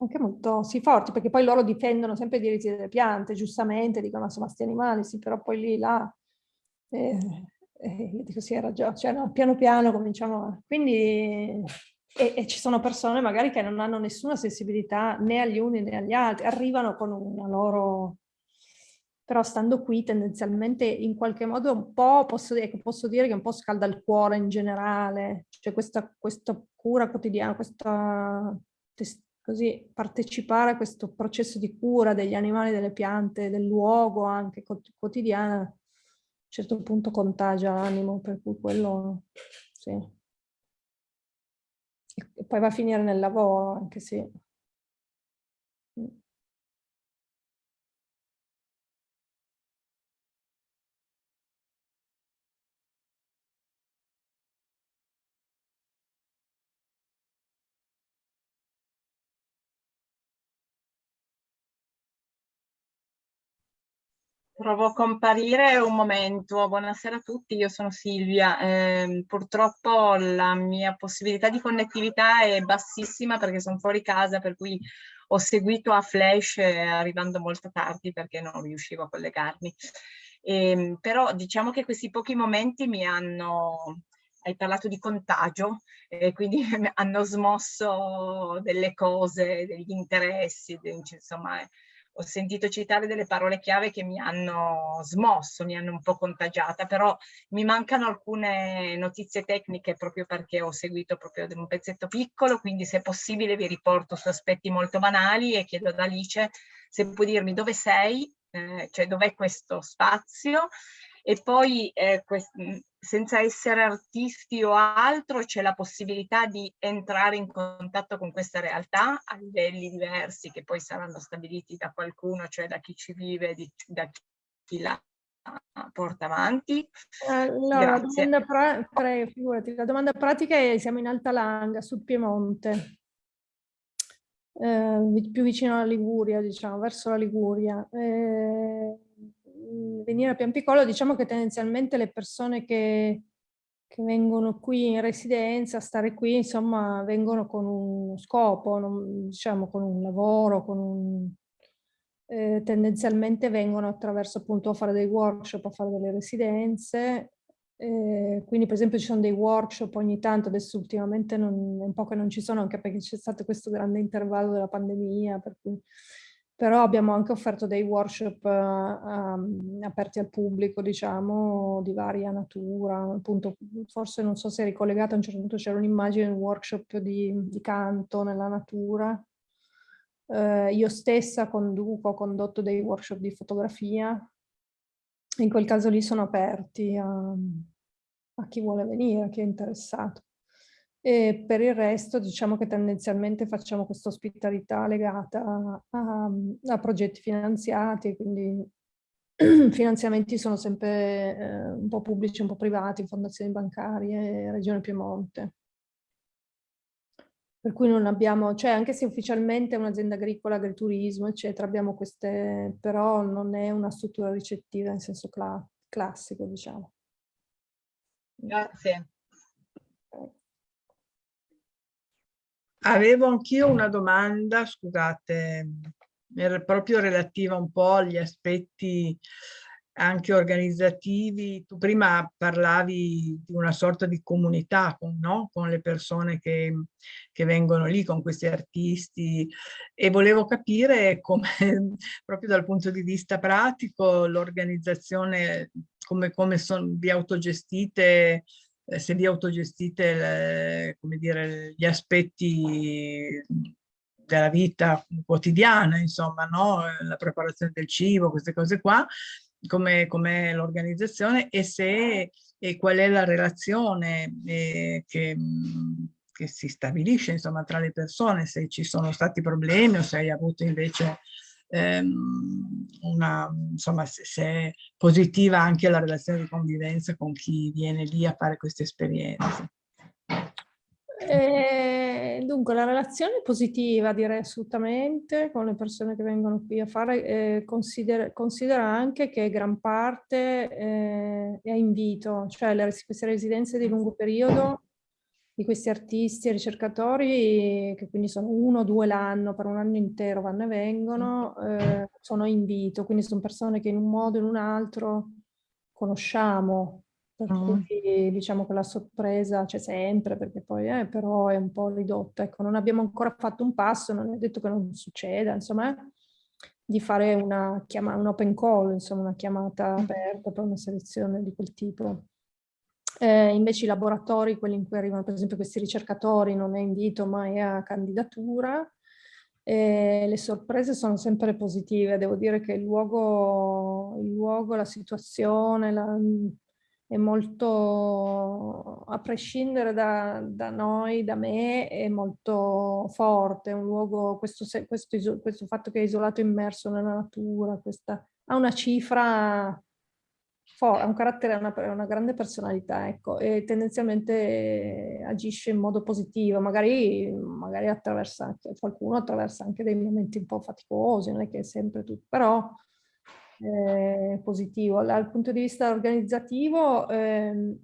anche molto sì, forti, perché poi loro difendono sempre i diritti delle piante, giustamente, dicono insomma questi animali, sì, però poi lì, là, eh, eh, io dico sì, hai ragione, cioè no, piano piano cominciamo, a... quindi, e, e, ci sono persone magari che non hanno nessuna sensibilità né agli uni né agli altri, arrivano con una loro, però stando qui tendenzialmente in qualche modo un po', posso dire, posso dire che un po' scalda il cuore in generale, cioè questa, questa cura quotidiana, questa così partecipare a questo processo di cura degli animali, delle piante, del luogo anche quotidiana certo punto contagia l'animo, per cui quello sì. E poi va a finire nel lavoro, anche se... Provo a comparire un momento. Buonasera a tutti, io sono Silvia. Eh, purtroppo la mia possibilità di connettività è bassissima perché sono fuori casa, per cui ho seguito a flash eh, arrivando molto tardi perché non riuscivo a collegarmi. Eh, però diciamo che questi pochi momenti mi hanno, hai parlato di contagio, eh, quindi hanno smosso delle cose, degli interessi, insomma ho sentito citare delle parole chiave che mi hanno smosso, mi hanno un po' contagiata, però mi mancano alcune notizie tecniche proprio perché ho seguito proprio un pezzetto piccolo, quindi se possibile vi riporto su aspetti molto banali e chiedo ad Alice se può dirmi dove sei, eh, cioè dov'è questo spazio. E poi eh, senza essere artisti o altro c'è la possibilità di entrare in contatto con questa realtà a livelli diversi che poi saranno stabiliti da qualcuno, cioè da chi ci vive, di, da chi la porta avanti. Allora, la domanda, pra pre, figurati, la domanda pratica è siamo in Alta Langa, sul Piemonte, eh, più vicino alla Liguria, diciamo, verso la Liguria. Eh, venire a Piampicolo, diciamo che tendenzialmente le persone che, che vengono qui in residenza, stare qui, insomma, vengono con un scopo, non, diciamo con un lavoro, con un, eh, tendenzialmente vengono attraverso appunto a fare dei workshop, a fare delle residenze, eh, quindi per esempio ci sono dei workshop ogni tanto, adesso ultimamente non, un po' che non ci sono anche perché c'è stato questo grande intervallo della pandemia, per cui però abbiamo anche offerto dei workshop uh, aperti al pubblico, diciamo, di varia natura, appunto, forse non so se è ricollegato, a un certo punto c'era un'immagine, un workshop di, di, canto nella natura, uh, io stessa conduco, ho condotto dei workshop di fotografia, in quel caso lì sono aperti a, a chi vuole venire, a chi è interessato. E per il resto diciamo che tendenzialmente facciamo questa ospitalità legata a, a, progetti finanziati, quindi finanziamenti sono sempre eh, un po' pubblici, un po' privati, fondazioni bancarie, Regione Piemonte. Per cui non abbiamo, cioè anche se ufficialmente è un'azienda agricola, agriturismo, eccetera, abbiamo queste, però non è una struttura ricettiva in senso cla classico, diciamo. Grazie. Avevo anch'io una domanda, scusate, proprio relativa un po' agli aspetti anche organizzativi. Tu prima parlavi di una sorta di comunità con, no? con le persone che, che, vengono lì, con questi artisti e volevo capire come, proprio dal punto di vista pratico, l'organizzazione, come, come son, vi autogestite se vi autogestite le, come dire, gli aspetti della vita quotidiana, insomma, no? la preparazione del cibo, queste cose qua, come, come l'organizzazione e se e qual è la relazione eh, che, che, si stabilisce insomma tra le persone, se ci sono stati problemi o se hai avuto invece ehm, una, insomma, se, se, è positiva anche la relazione di convivenza con chi viene lì a fare queste esperienze. Eh, dunque, la relazione è positiva, direi assolutamente, con le persone che vengono qui a fare. Eh, considera, considera, anche che gran parte eh, è a invito, cioè le, queste residenze di lungo periodo di questi artisti e ricercatori, che quindi sono uno o due l'anno, per un anno intero vanno e vengono, eh, sono invito, quindi sono persone che in un modo o in un altro conosciamo, per mm. cui diciamo che la sorpresa c'è sempre, perché poi eh, però è un po' ridotta. Ecco, non abbiamo ancora fatto un passo, non è detto che non succeda, insomma, di fare una chiamata, un open call, insomma, una chiamata aperta per una selezione di quel tipo. Eh, invece i laboratori, quelli in cui arrivano per esempio questi ricercatori, non è invito ma è a candidatura. E le sorprese sono sempre positive, devo dire che il luogo, il luogo la situazione la, è molto, a prescindere da, da, noi, da me, è molto forte, un luogo, questo, questo, questo fatto che è isolato immerso nella natura, questa, ha una cifra ha un carattere, una, una grande personalità, ecco, e tendenzialmente agisce in modo positivo, magari, magari attraversa qualcuno attraversa anche dei momenti un po' faticosi, non è che è sempre tutto, però eh, positivo. Dal punto di vista organizzativo, eh,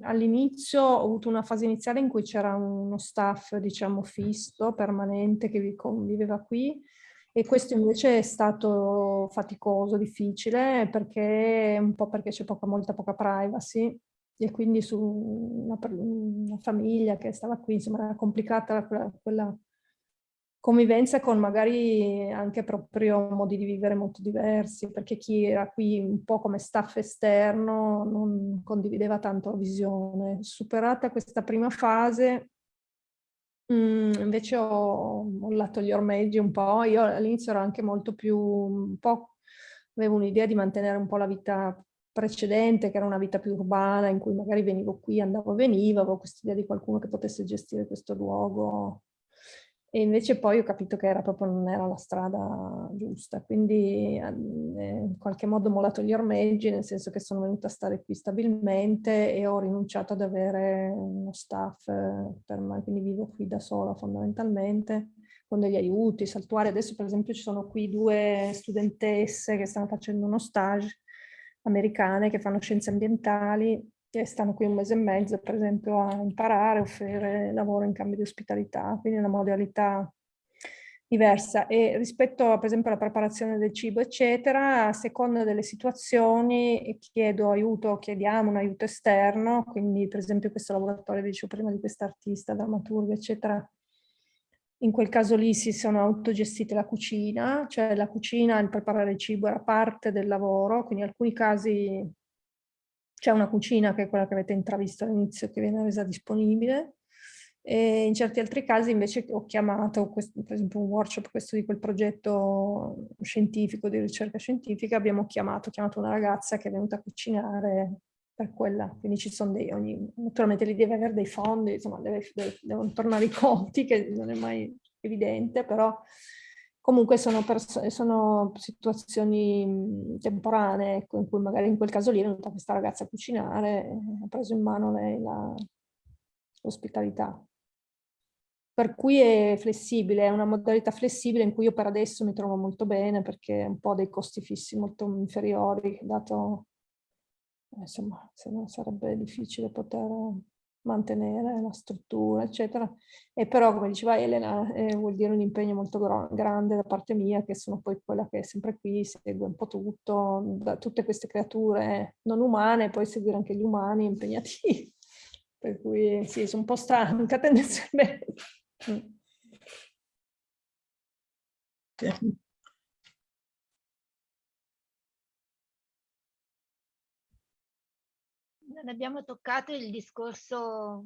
all'inizio ho avuto una fase iniziale in cui c'era uno staff, diciamo, fisso, permanente, che conviveva qui, e questo invece è stato faticoso, difficile, perché un po' perché c'è poca, molta poca privacy e quindi su una, una, famiglia che stava qui, insomma era complicata quella, quella convivenza con magari anche proprio modi di vivere molto diversi, perché chi era qui un po' come staff esterno non condivideva tanto la visione. Superata questa prima fase, Mm, invece ho mollato gli ormeggi un po', io all'inizio ero anche molto più, un po', avevo un'idea di mantenere un po' la vita precedente, che era una vita più urbana, in cui magari venivo qui, andavo e venivo, avevo questa idea di qualcuno che potesse gestire questo luogo e invece poi ho capito che era proprio non era la strada giusta, quindi ehm, eh, in qualche modo ho mollato gli ormeggi, nel senso che sono venuta a stare qui stabilmente e ho rinunciato ad avere uno staff eh, per me, quindi vivo qui da sola fondamentalmente, con degli aiuti, saltuari. Adesso per esempio ci sono qui due studentesse che stanno facendo uno stage americane che fanno scienze ambientali che stanno qui un mese e mezzo, per esempio, a imparare, offrire lavoro in cambio di ospitalità, quindi una modalità diversa. E rispetto, per esempio, alla preparazione del cibo, eccetera, a seconda delle situazioni chiedo aiuto, chiediamo un aiuto esterno, quindi per esempio questo laboratorio, dicevo prima, di quest'artista, drammaturga, eccetera, in quel caso lì si sono autogestite la cucina, cioè la cucina, il preparare il cibo era parte del lavoro, quindi in alcuni casi c'è una cucina che è quella che avete intravisto all'inizio che viene resa disponibile. E in certi altri casi invece ho chiamato, questo, per esempio un workshop, questo di quel progetto scientifico, di ricerca scientifica, abbiamo chiamato, chiamato una ragazza che è venuta a cucinare per quella, quindi ci sono dei, ogni, naturalmente lì deve avere dei fondi, insomma deve, deve, devono tornare i conti, che non è mai evidente, però Comunque sono, sono situazioni temporanee, ecco, in cui magari in quel caso lì è venuta questa ragazza a cucinare, ha preso in mano lei l'ospitalità. Per cui è flessibile, è una modalità flessibile in cui io per adesso mi trovo molto bene perché è un po' dei costi fissi molto inferiori, dato, insomma, se no sarebbe difficile poter mantenere la struttura, eccetera. E però, come diceva Elena, eh, vuol dire un impegno molto grande da parte mia, che sono poi quella che è sempre qui, segue un po' tutto, da tutte queste creature non umane, poi seguire anche gli umani impegnativi. per cui sì, sono un po' stanca tendenzialmente. Abbiamo toccato il discorso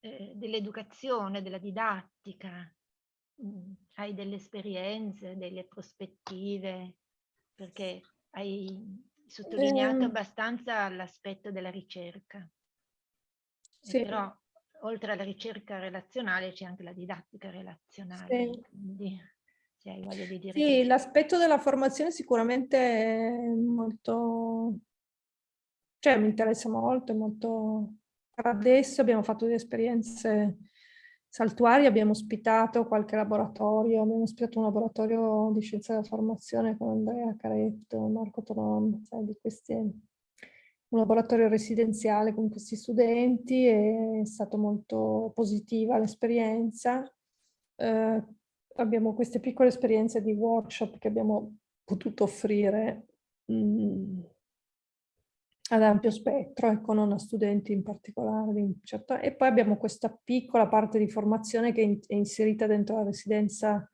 eh, dell'educazione, della didattica. Mm, hai delle esperienze, delle prospettive, perché hai sottolineato eh, abbastanza l'aspetto della ricerca. Sì. Però oltre alla ricerca relazionale c'è anche la didattica relazionale. Sì. Quindi, se hai voglia di dire... Sì, l'aspetto della formazione sicuramente è molto cioè mi interessa molto, molto... Adesso abbiamo fatto delle esperienze saltuarie, abbiamo ospitato qualche laboratorio, abbiamo ospitato un laboratorio di scienza della formazione con Andrea Caretto, Marco Tonon, sai, di questi, un laboratorio residenziale con questi studenti, è stata molto positiva l'esperienza. Eh, abbiamo queste piccole esperienze di workshop che abbiamo potuto offrire mh, mm, ad ampio spettro, ecco, non a studenti in particolare. Certo, e poi abbiamo questa piccola parte di formazione che è inserita dentro la residenza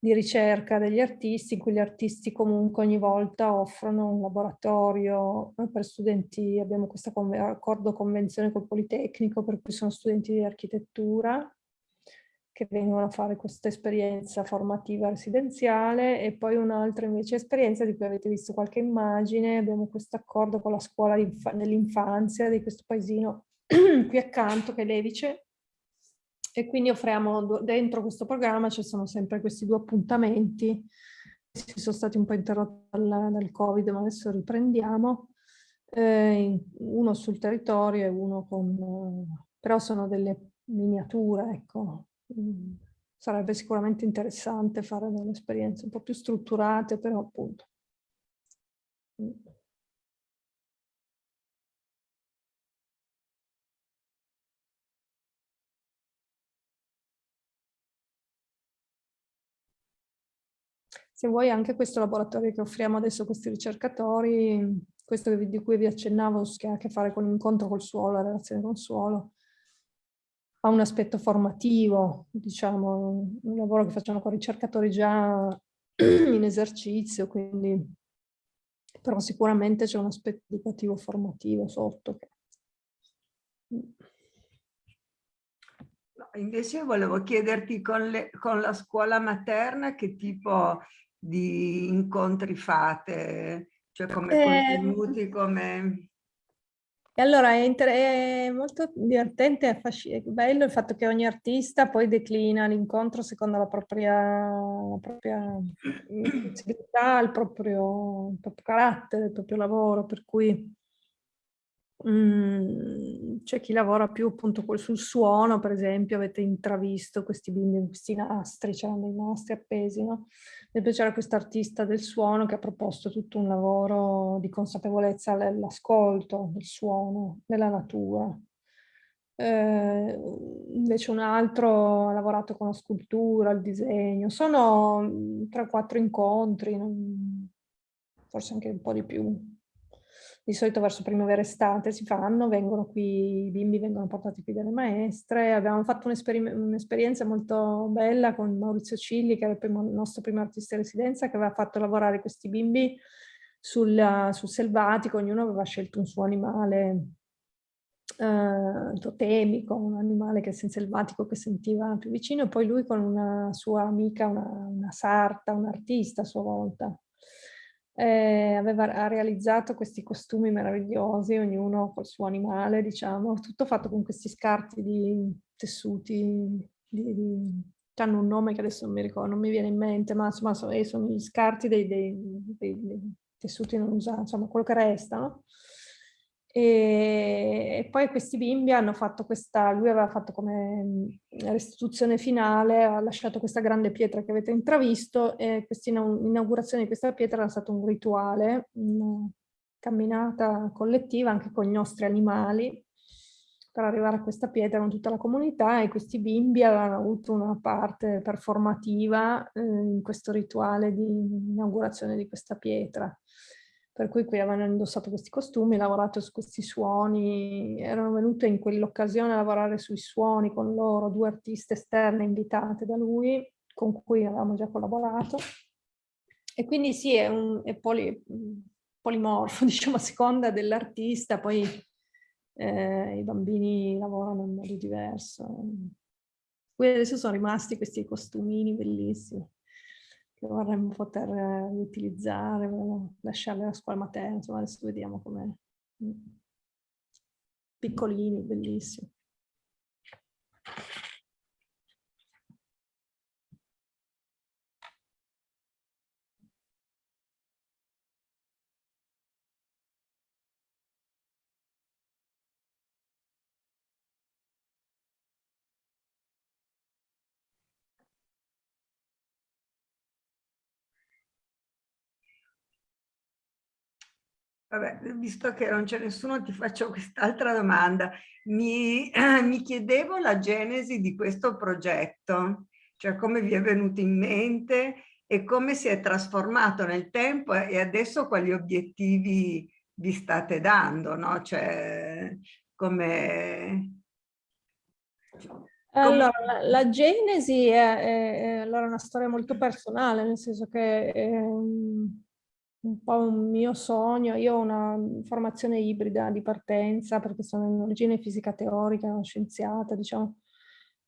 di ricerca degli artisti, in cui gli artisti comunque ogni volta offrono un laboratorio per studenti, abbiamo questo accordo convenzione col Politecnico, per cui sono studenti di architettura, che vengono a fare questa esperienza formativa residenziale e poi un'altra invece esperienza di cui avete visto qualche immagine, abbiamo questo accordo con la scuola dell'infanzia di questo paesino qui accanto che è Levice. E quindi offriamo dentro questo programma ci sono sempre questi due appuntamenti. Si sono stati un po' interrotti dal, dal covid ma adesso riprendiamo. Eh, uno sul territorio e uno con però sono delle miniature ecco sarebbe sicuramente interessante fare delle esperienze un po' più strutturate, però appunto. Mm. Se vuoi anche questo laboratorio che offriamo adesso a questi ricercatori, questo di cui vi accennavo, che ha a che fare con l'incontro col suolo, la relazione con il suolo, ha un aspetto formativo, diciamo, un lavoro che facciamo con ricercatori già in esercizio, quindi però sicuramente c'è un aspetto educativo formativo sotto. No, invece volevo chiederti con, le, con la scuola materna che tipo di incontri fate, cioè come eh, contenuti, come... E allora è, è molto divertente e bello il fatto che ogni artista poi declina l'incontro secondo la propria, la propria sensibilità, il proprio, il proprio carattere, il proprio lavoro, per cui Mm, c'è chi lavora più appunto sul suono, per esempio, avete intravisto questi bimbi, questi nastri, c'erano dei nastri appesi, no? Poi c'era quest'artista del suono che ha proposto tutto un lavoro di consapevolezza all'ascolto del suono, della natura. Eh, invece un altro ha lavorato con la scultura, il disegno. Sono mm, tre o quattro incontri, forse anche un po' di più di solito verso primavera estate si fanno, vengono qui, i bimbi vengono portati qui dalle maestre, abbiamo fatto un'esperienza molto bella con Maurizio Cigli, che era il, primo, nostro primo artista in residenza, che aveva fatto lavorare questi bimbi sul, sul selvatico, ognuno aveva scelto un suo animale eh, totemico, un animale che è selvatico che sentiva più vicino, e poi lui con una sua amica, una, una sarta, un artista a sua volta, eh, aveva, realizzato questi costumi meravigliosi, ognuno col suo animale, diciamo, tutto fatto con questi scarti di tessuti, di, di, hanno un nome che adesso non mi ricordo, non mi viene in mente, ma insomma sono, eh, sono gli scarti dei, dei, dei, dei tessuti non usati, insomma quello che resta, no? E, poi questi bimbi hanno fatto questa, lui aveva fatto come restituzione finale, ha lasciato questa grande pietra che avete intravisto e questa inaugurazione di questa pietra era stato un rituale, una camminata collettiva anche con i nostri animali per arrivare a questa pietra con tutta la comunità e questi bimbi avevano avuto una parte performativa eh, in questo rituale di inaugurazione di questa pietra per cui qui avevano indossato questi costumi, lavorato su questi suoni, erano venute in quell'occasione a lavorare sui suoni con loro, due artiste esterne invitate da lui, con cui avevamo già collaborato. E quindi sì, è, un, è poli, polimorfo, diciamo, a seconda dell'artista, poi eh, i bambini lavorano in modo diverso. Qui adesso sono rimasti questi costumini bellissimi che vorremmo poter utilizzare, lasciarli alla scuola materna, insomma adesso vediamo come mm, piccolini, bellissimi. Vabbè, visto che non c'è nessuno, ti faccio quest'altra domanda. Mi, mi, chiedevo la genesi di questo progetto, cioè come vi è venuto in mente e come si è trasformato nel tempo e adesso quali obiettivi vi state dando, no? Cioè, come... Allora, la, la genesi è, è, è allora una storia molto personale, nel senso che... È, ehm, un po' un mio sogno. Io ho una formazione ibrida di partenza perché sono in origine fisica teorica, scienziata, diciamo.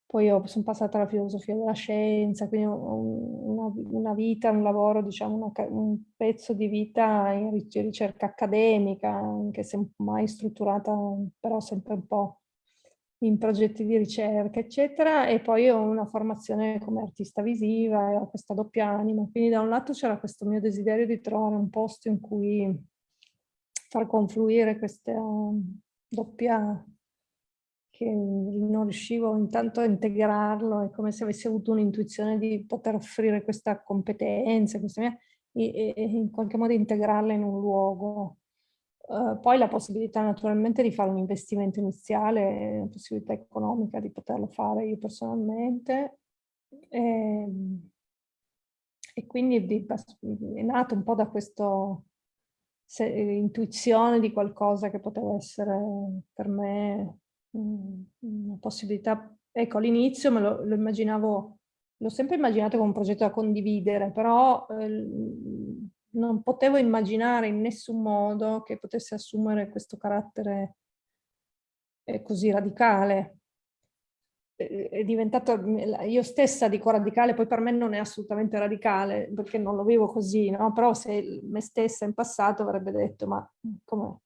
poi ho, sono passata alla filosofia della scienza, quindi una, una vita, un lavoro, diciamo, una, un pezzo di vita in ricerca accademica, anche se mai strutturata, però sempre un po' in progetti di ricerca, eccetera, e poi ho una formazione come artista visiva e ho questa doppia anima. Quindi da un lato c'era questo mio desiderio di trovare un posto in cui far confluire questa doppia che non riuscivo intanto a integrarlo, è come se avessi avuto un'intuizione di poter offrire questa competenza, questa mia, e, e, in qualche modo integrarla in un luogo. Uh, poi la possibilità naturalmente di fare un investimento iniziale, la possibilità economica di poterlo fare io personalmente. E, ehm, e quindi di, è nato un po' da questa intuizione di qualcosa che poteva essere per me una possibilità, ecco all'inizio me lo, lo immaginavo, l'ho sempre immaginato come un progetto da condividere, però eh, non potevo immaginare in nessun modo che potesse assumere questo carattere eh, così radicale. È diventato, io stessa dico radicale, poi per me non è assolutamente radicale, perché non lo vivo così, no? però se me stessa in passato avrebbe detto, ma come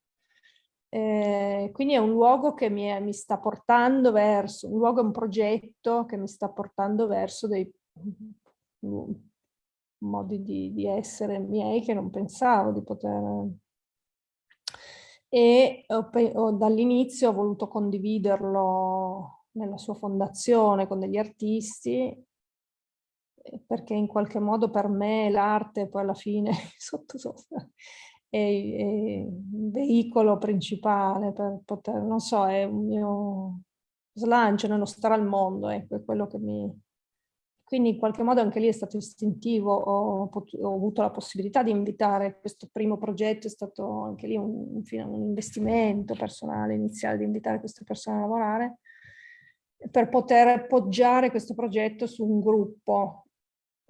eh, quindi è un luogo che mi, è, mi, sta portando verso, un luogo, un progetto che mi sta portando verso dei modi di, di essere miei che non pensavo di poter... E dall'inizio ho voluto condividerlo nella sua fondazione con degli artisti perché in qualche modo per me l'arte poi alla fine sotto, sotto è, un veicolo principale per poter, non so, è un mio slancio nello stare al mondo, ecco, è quello che mi... Quindi in qualche modo anche lì è stato istintivo, ho, ho avuto la possibilità di invitare questo primo progetto, è stato anche lì un, un investimento personale iniziale di invitare queste persone a lavorare, per poter poggiare questo progetto su un gruppo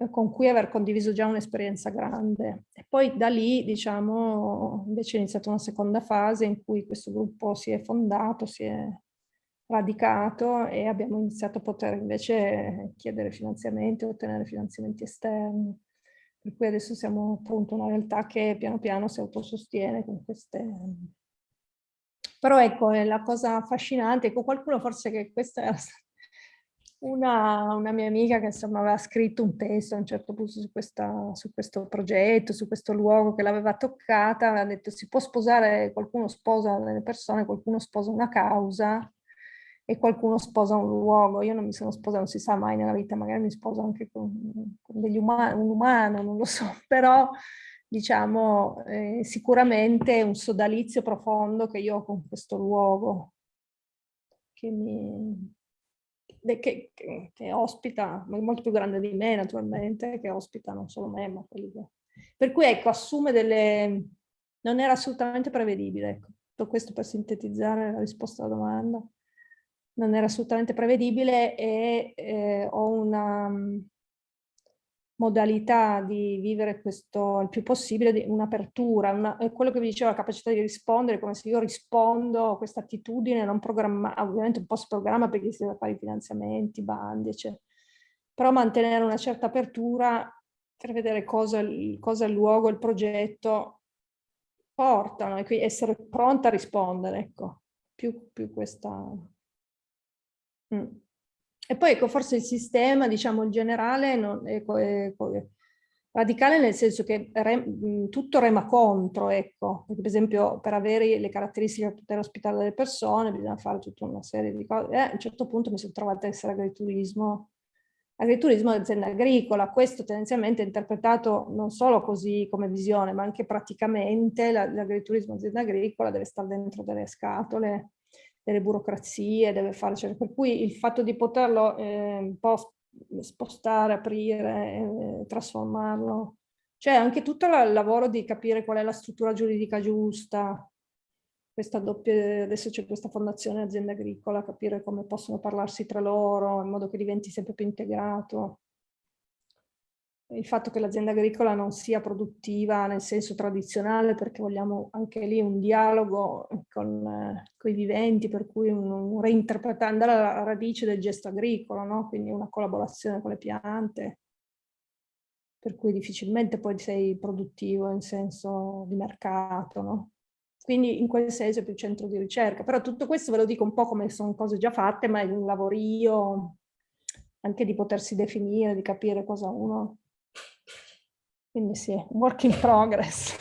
con cui aver condiviso già un'esperienza grande. E poi da lì, diciamo, invece è iniziata una seconda fase in cui questo gruppo si è fondato, si è radicato e abbiamo iniziato a poter invece chiedere finanziamenti, ottenere finanziamenti esterni. Per cui adesso siamo appunto una realtà che piano piano si autosostiene con queste... Però ecco, la cosa affascinante, ecco qualcuno forse che questa era una, una, mia amica che insomma aveva scritto un testo a un certo punto su, questa, su questo progetto, su questo luogo che l'aveva toccata, aveva detto si può sposare, qualcuno sposa delle persone, qualcuno sposa una causa e qualcuno sposa un luogo. Io non mi sono sposata, non si sa mai nella vita, magari mi sposo anche con, con umani, un umano, non lo so, però diciamo eh, sicuramente un sodalizio profondo che io ho con questo luogo che mi, che, che, che, ospita, molto più grande di me naturalmente, che ospita non solo me, ma quelli che... Per cui ecco, assume delle... non era assolutamente prevedibile, ecco. Tutto questo per sintetizzare la risposta alla domanda. Non era assolutamente prevedibile e eh, ho una modalità di vivere questo il più possibile, un'apertura, quello che vi dicevo, la capacità di rispondere, come se io rispondo a questa attitudine non programmata, ovviamente un po' si programma perché si deve fare i finanziamenti, bandi, eccetera. Però mantenere una certa apertura per vedere cosa, cosa il luogo, il progetto portano e quindi essere pronta a rispondere, ecco, più, più questa... Mm. E poi ecco, forse il sistema, diciamo, in generale non, è, è, è radicale nel senso che re, tutto rema contro, ecco, perché per esempio per avere le caratteristiche per poter ospitare delle persone bisogna fare tutta una serie di cose. E a un certo punto mi sono trovata a essere agriturismo, agriturismo d'azienda agricola, questo tendenzialmente è interpretato non solo così come visione, ma anche praticamente l'agriturismo d'azienda agricola deve stare dentro delle scatole delle burocrazie, deve fare, cioè, per cui il fatto di poterlo eh, un po' spostare, aprire, eh, trasformarlo, cioè anche tutto il lavoro di capire qual è la struttura giuridica giusta, questa doppia, adesso c'è questa fondazione azienda agricola, capire come possono parlarsi tra loro in modo che diventi sempre più integrato. Il fatto che l'azienda agricola non sia produttiva nel senso tradizionale perché vogliamo anche lì un dialogo con, eh, i viventi per cui un, un reinterpretare, andare alla radice del gesto agricolo, no? quindi una collaborazione con le piante per cui difficilmente poi sei produttivo in senso di mercato, no? Quindi in quel senso è più centro di ricerca, però tutto questo ve lo dico un po' come sono cose già fatte, ma è un lavorio anche di potersi definire, di capire cosa uno quindi sì, work in progress.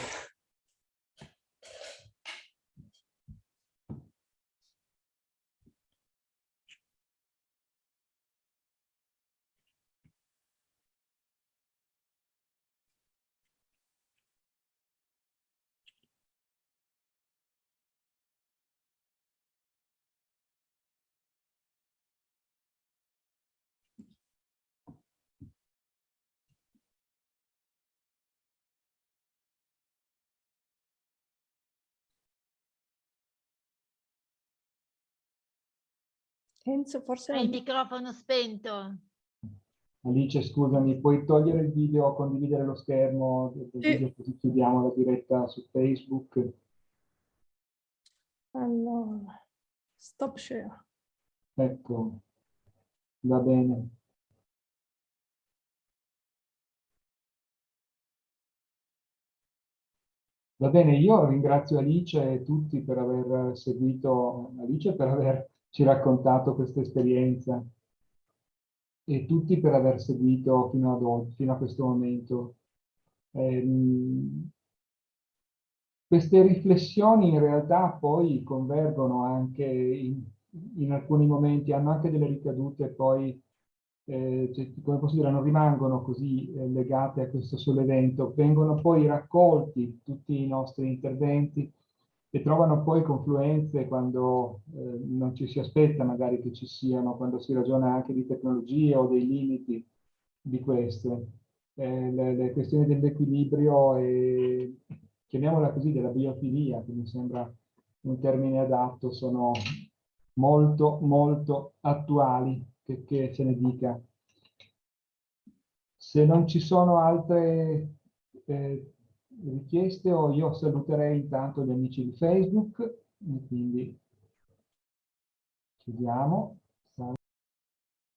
Enzo, forse... Hai il microfono spento. Alice, scusami, puoi togliere il video, condividere lo schermo video così chiudiamo la diretta su Facebook? Allora, stop share. Ecco, va bene. Va bene, io ringrazio Alice e tutti per aver seguito, Alice per aver ci raccontato questa esperienza e tutti per aver seguito fino ad oggi, fino a questo momento. Ehm, queste riflessioni in realtà poi convergono anche in, in alcuni momenti, hanno anche delle ricadute poi, eh, cioè, come posso dire, non rimangono così eh, legate a questo solo evento, vengono poi raccolti tutti i nostri interventi e trovano poi confluenze quando eh, non ci si aspetta magari che ci siano, quando si ragiona anche di tecnologie o dei limiti di queste. Eh, le, le, questioni dell'equilibrio e chiamiamola così della biofilia, che mi sembra un termine adatto, sono molto molto attuali, che, che se ne dica. Se non ci sono altre eh, richieste o io saluterei intanto gli amici di Facebook, quindi chiudiamo.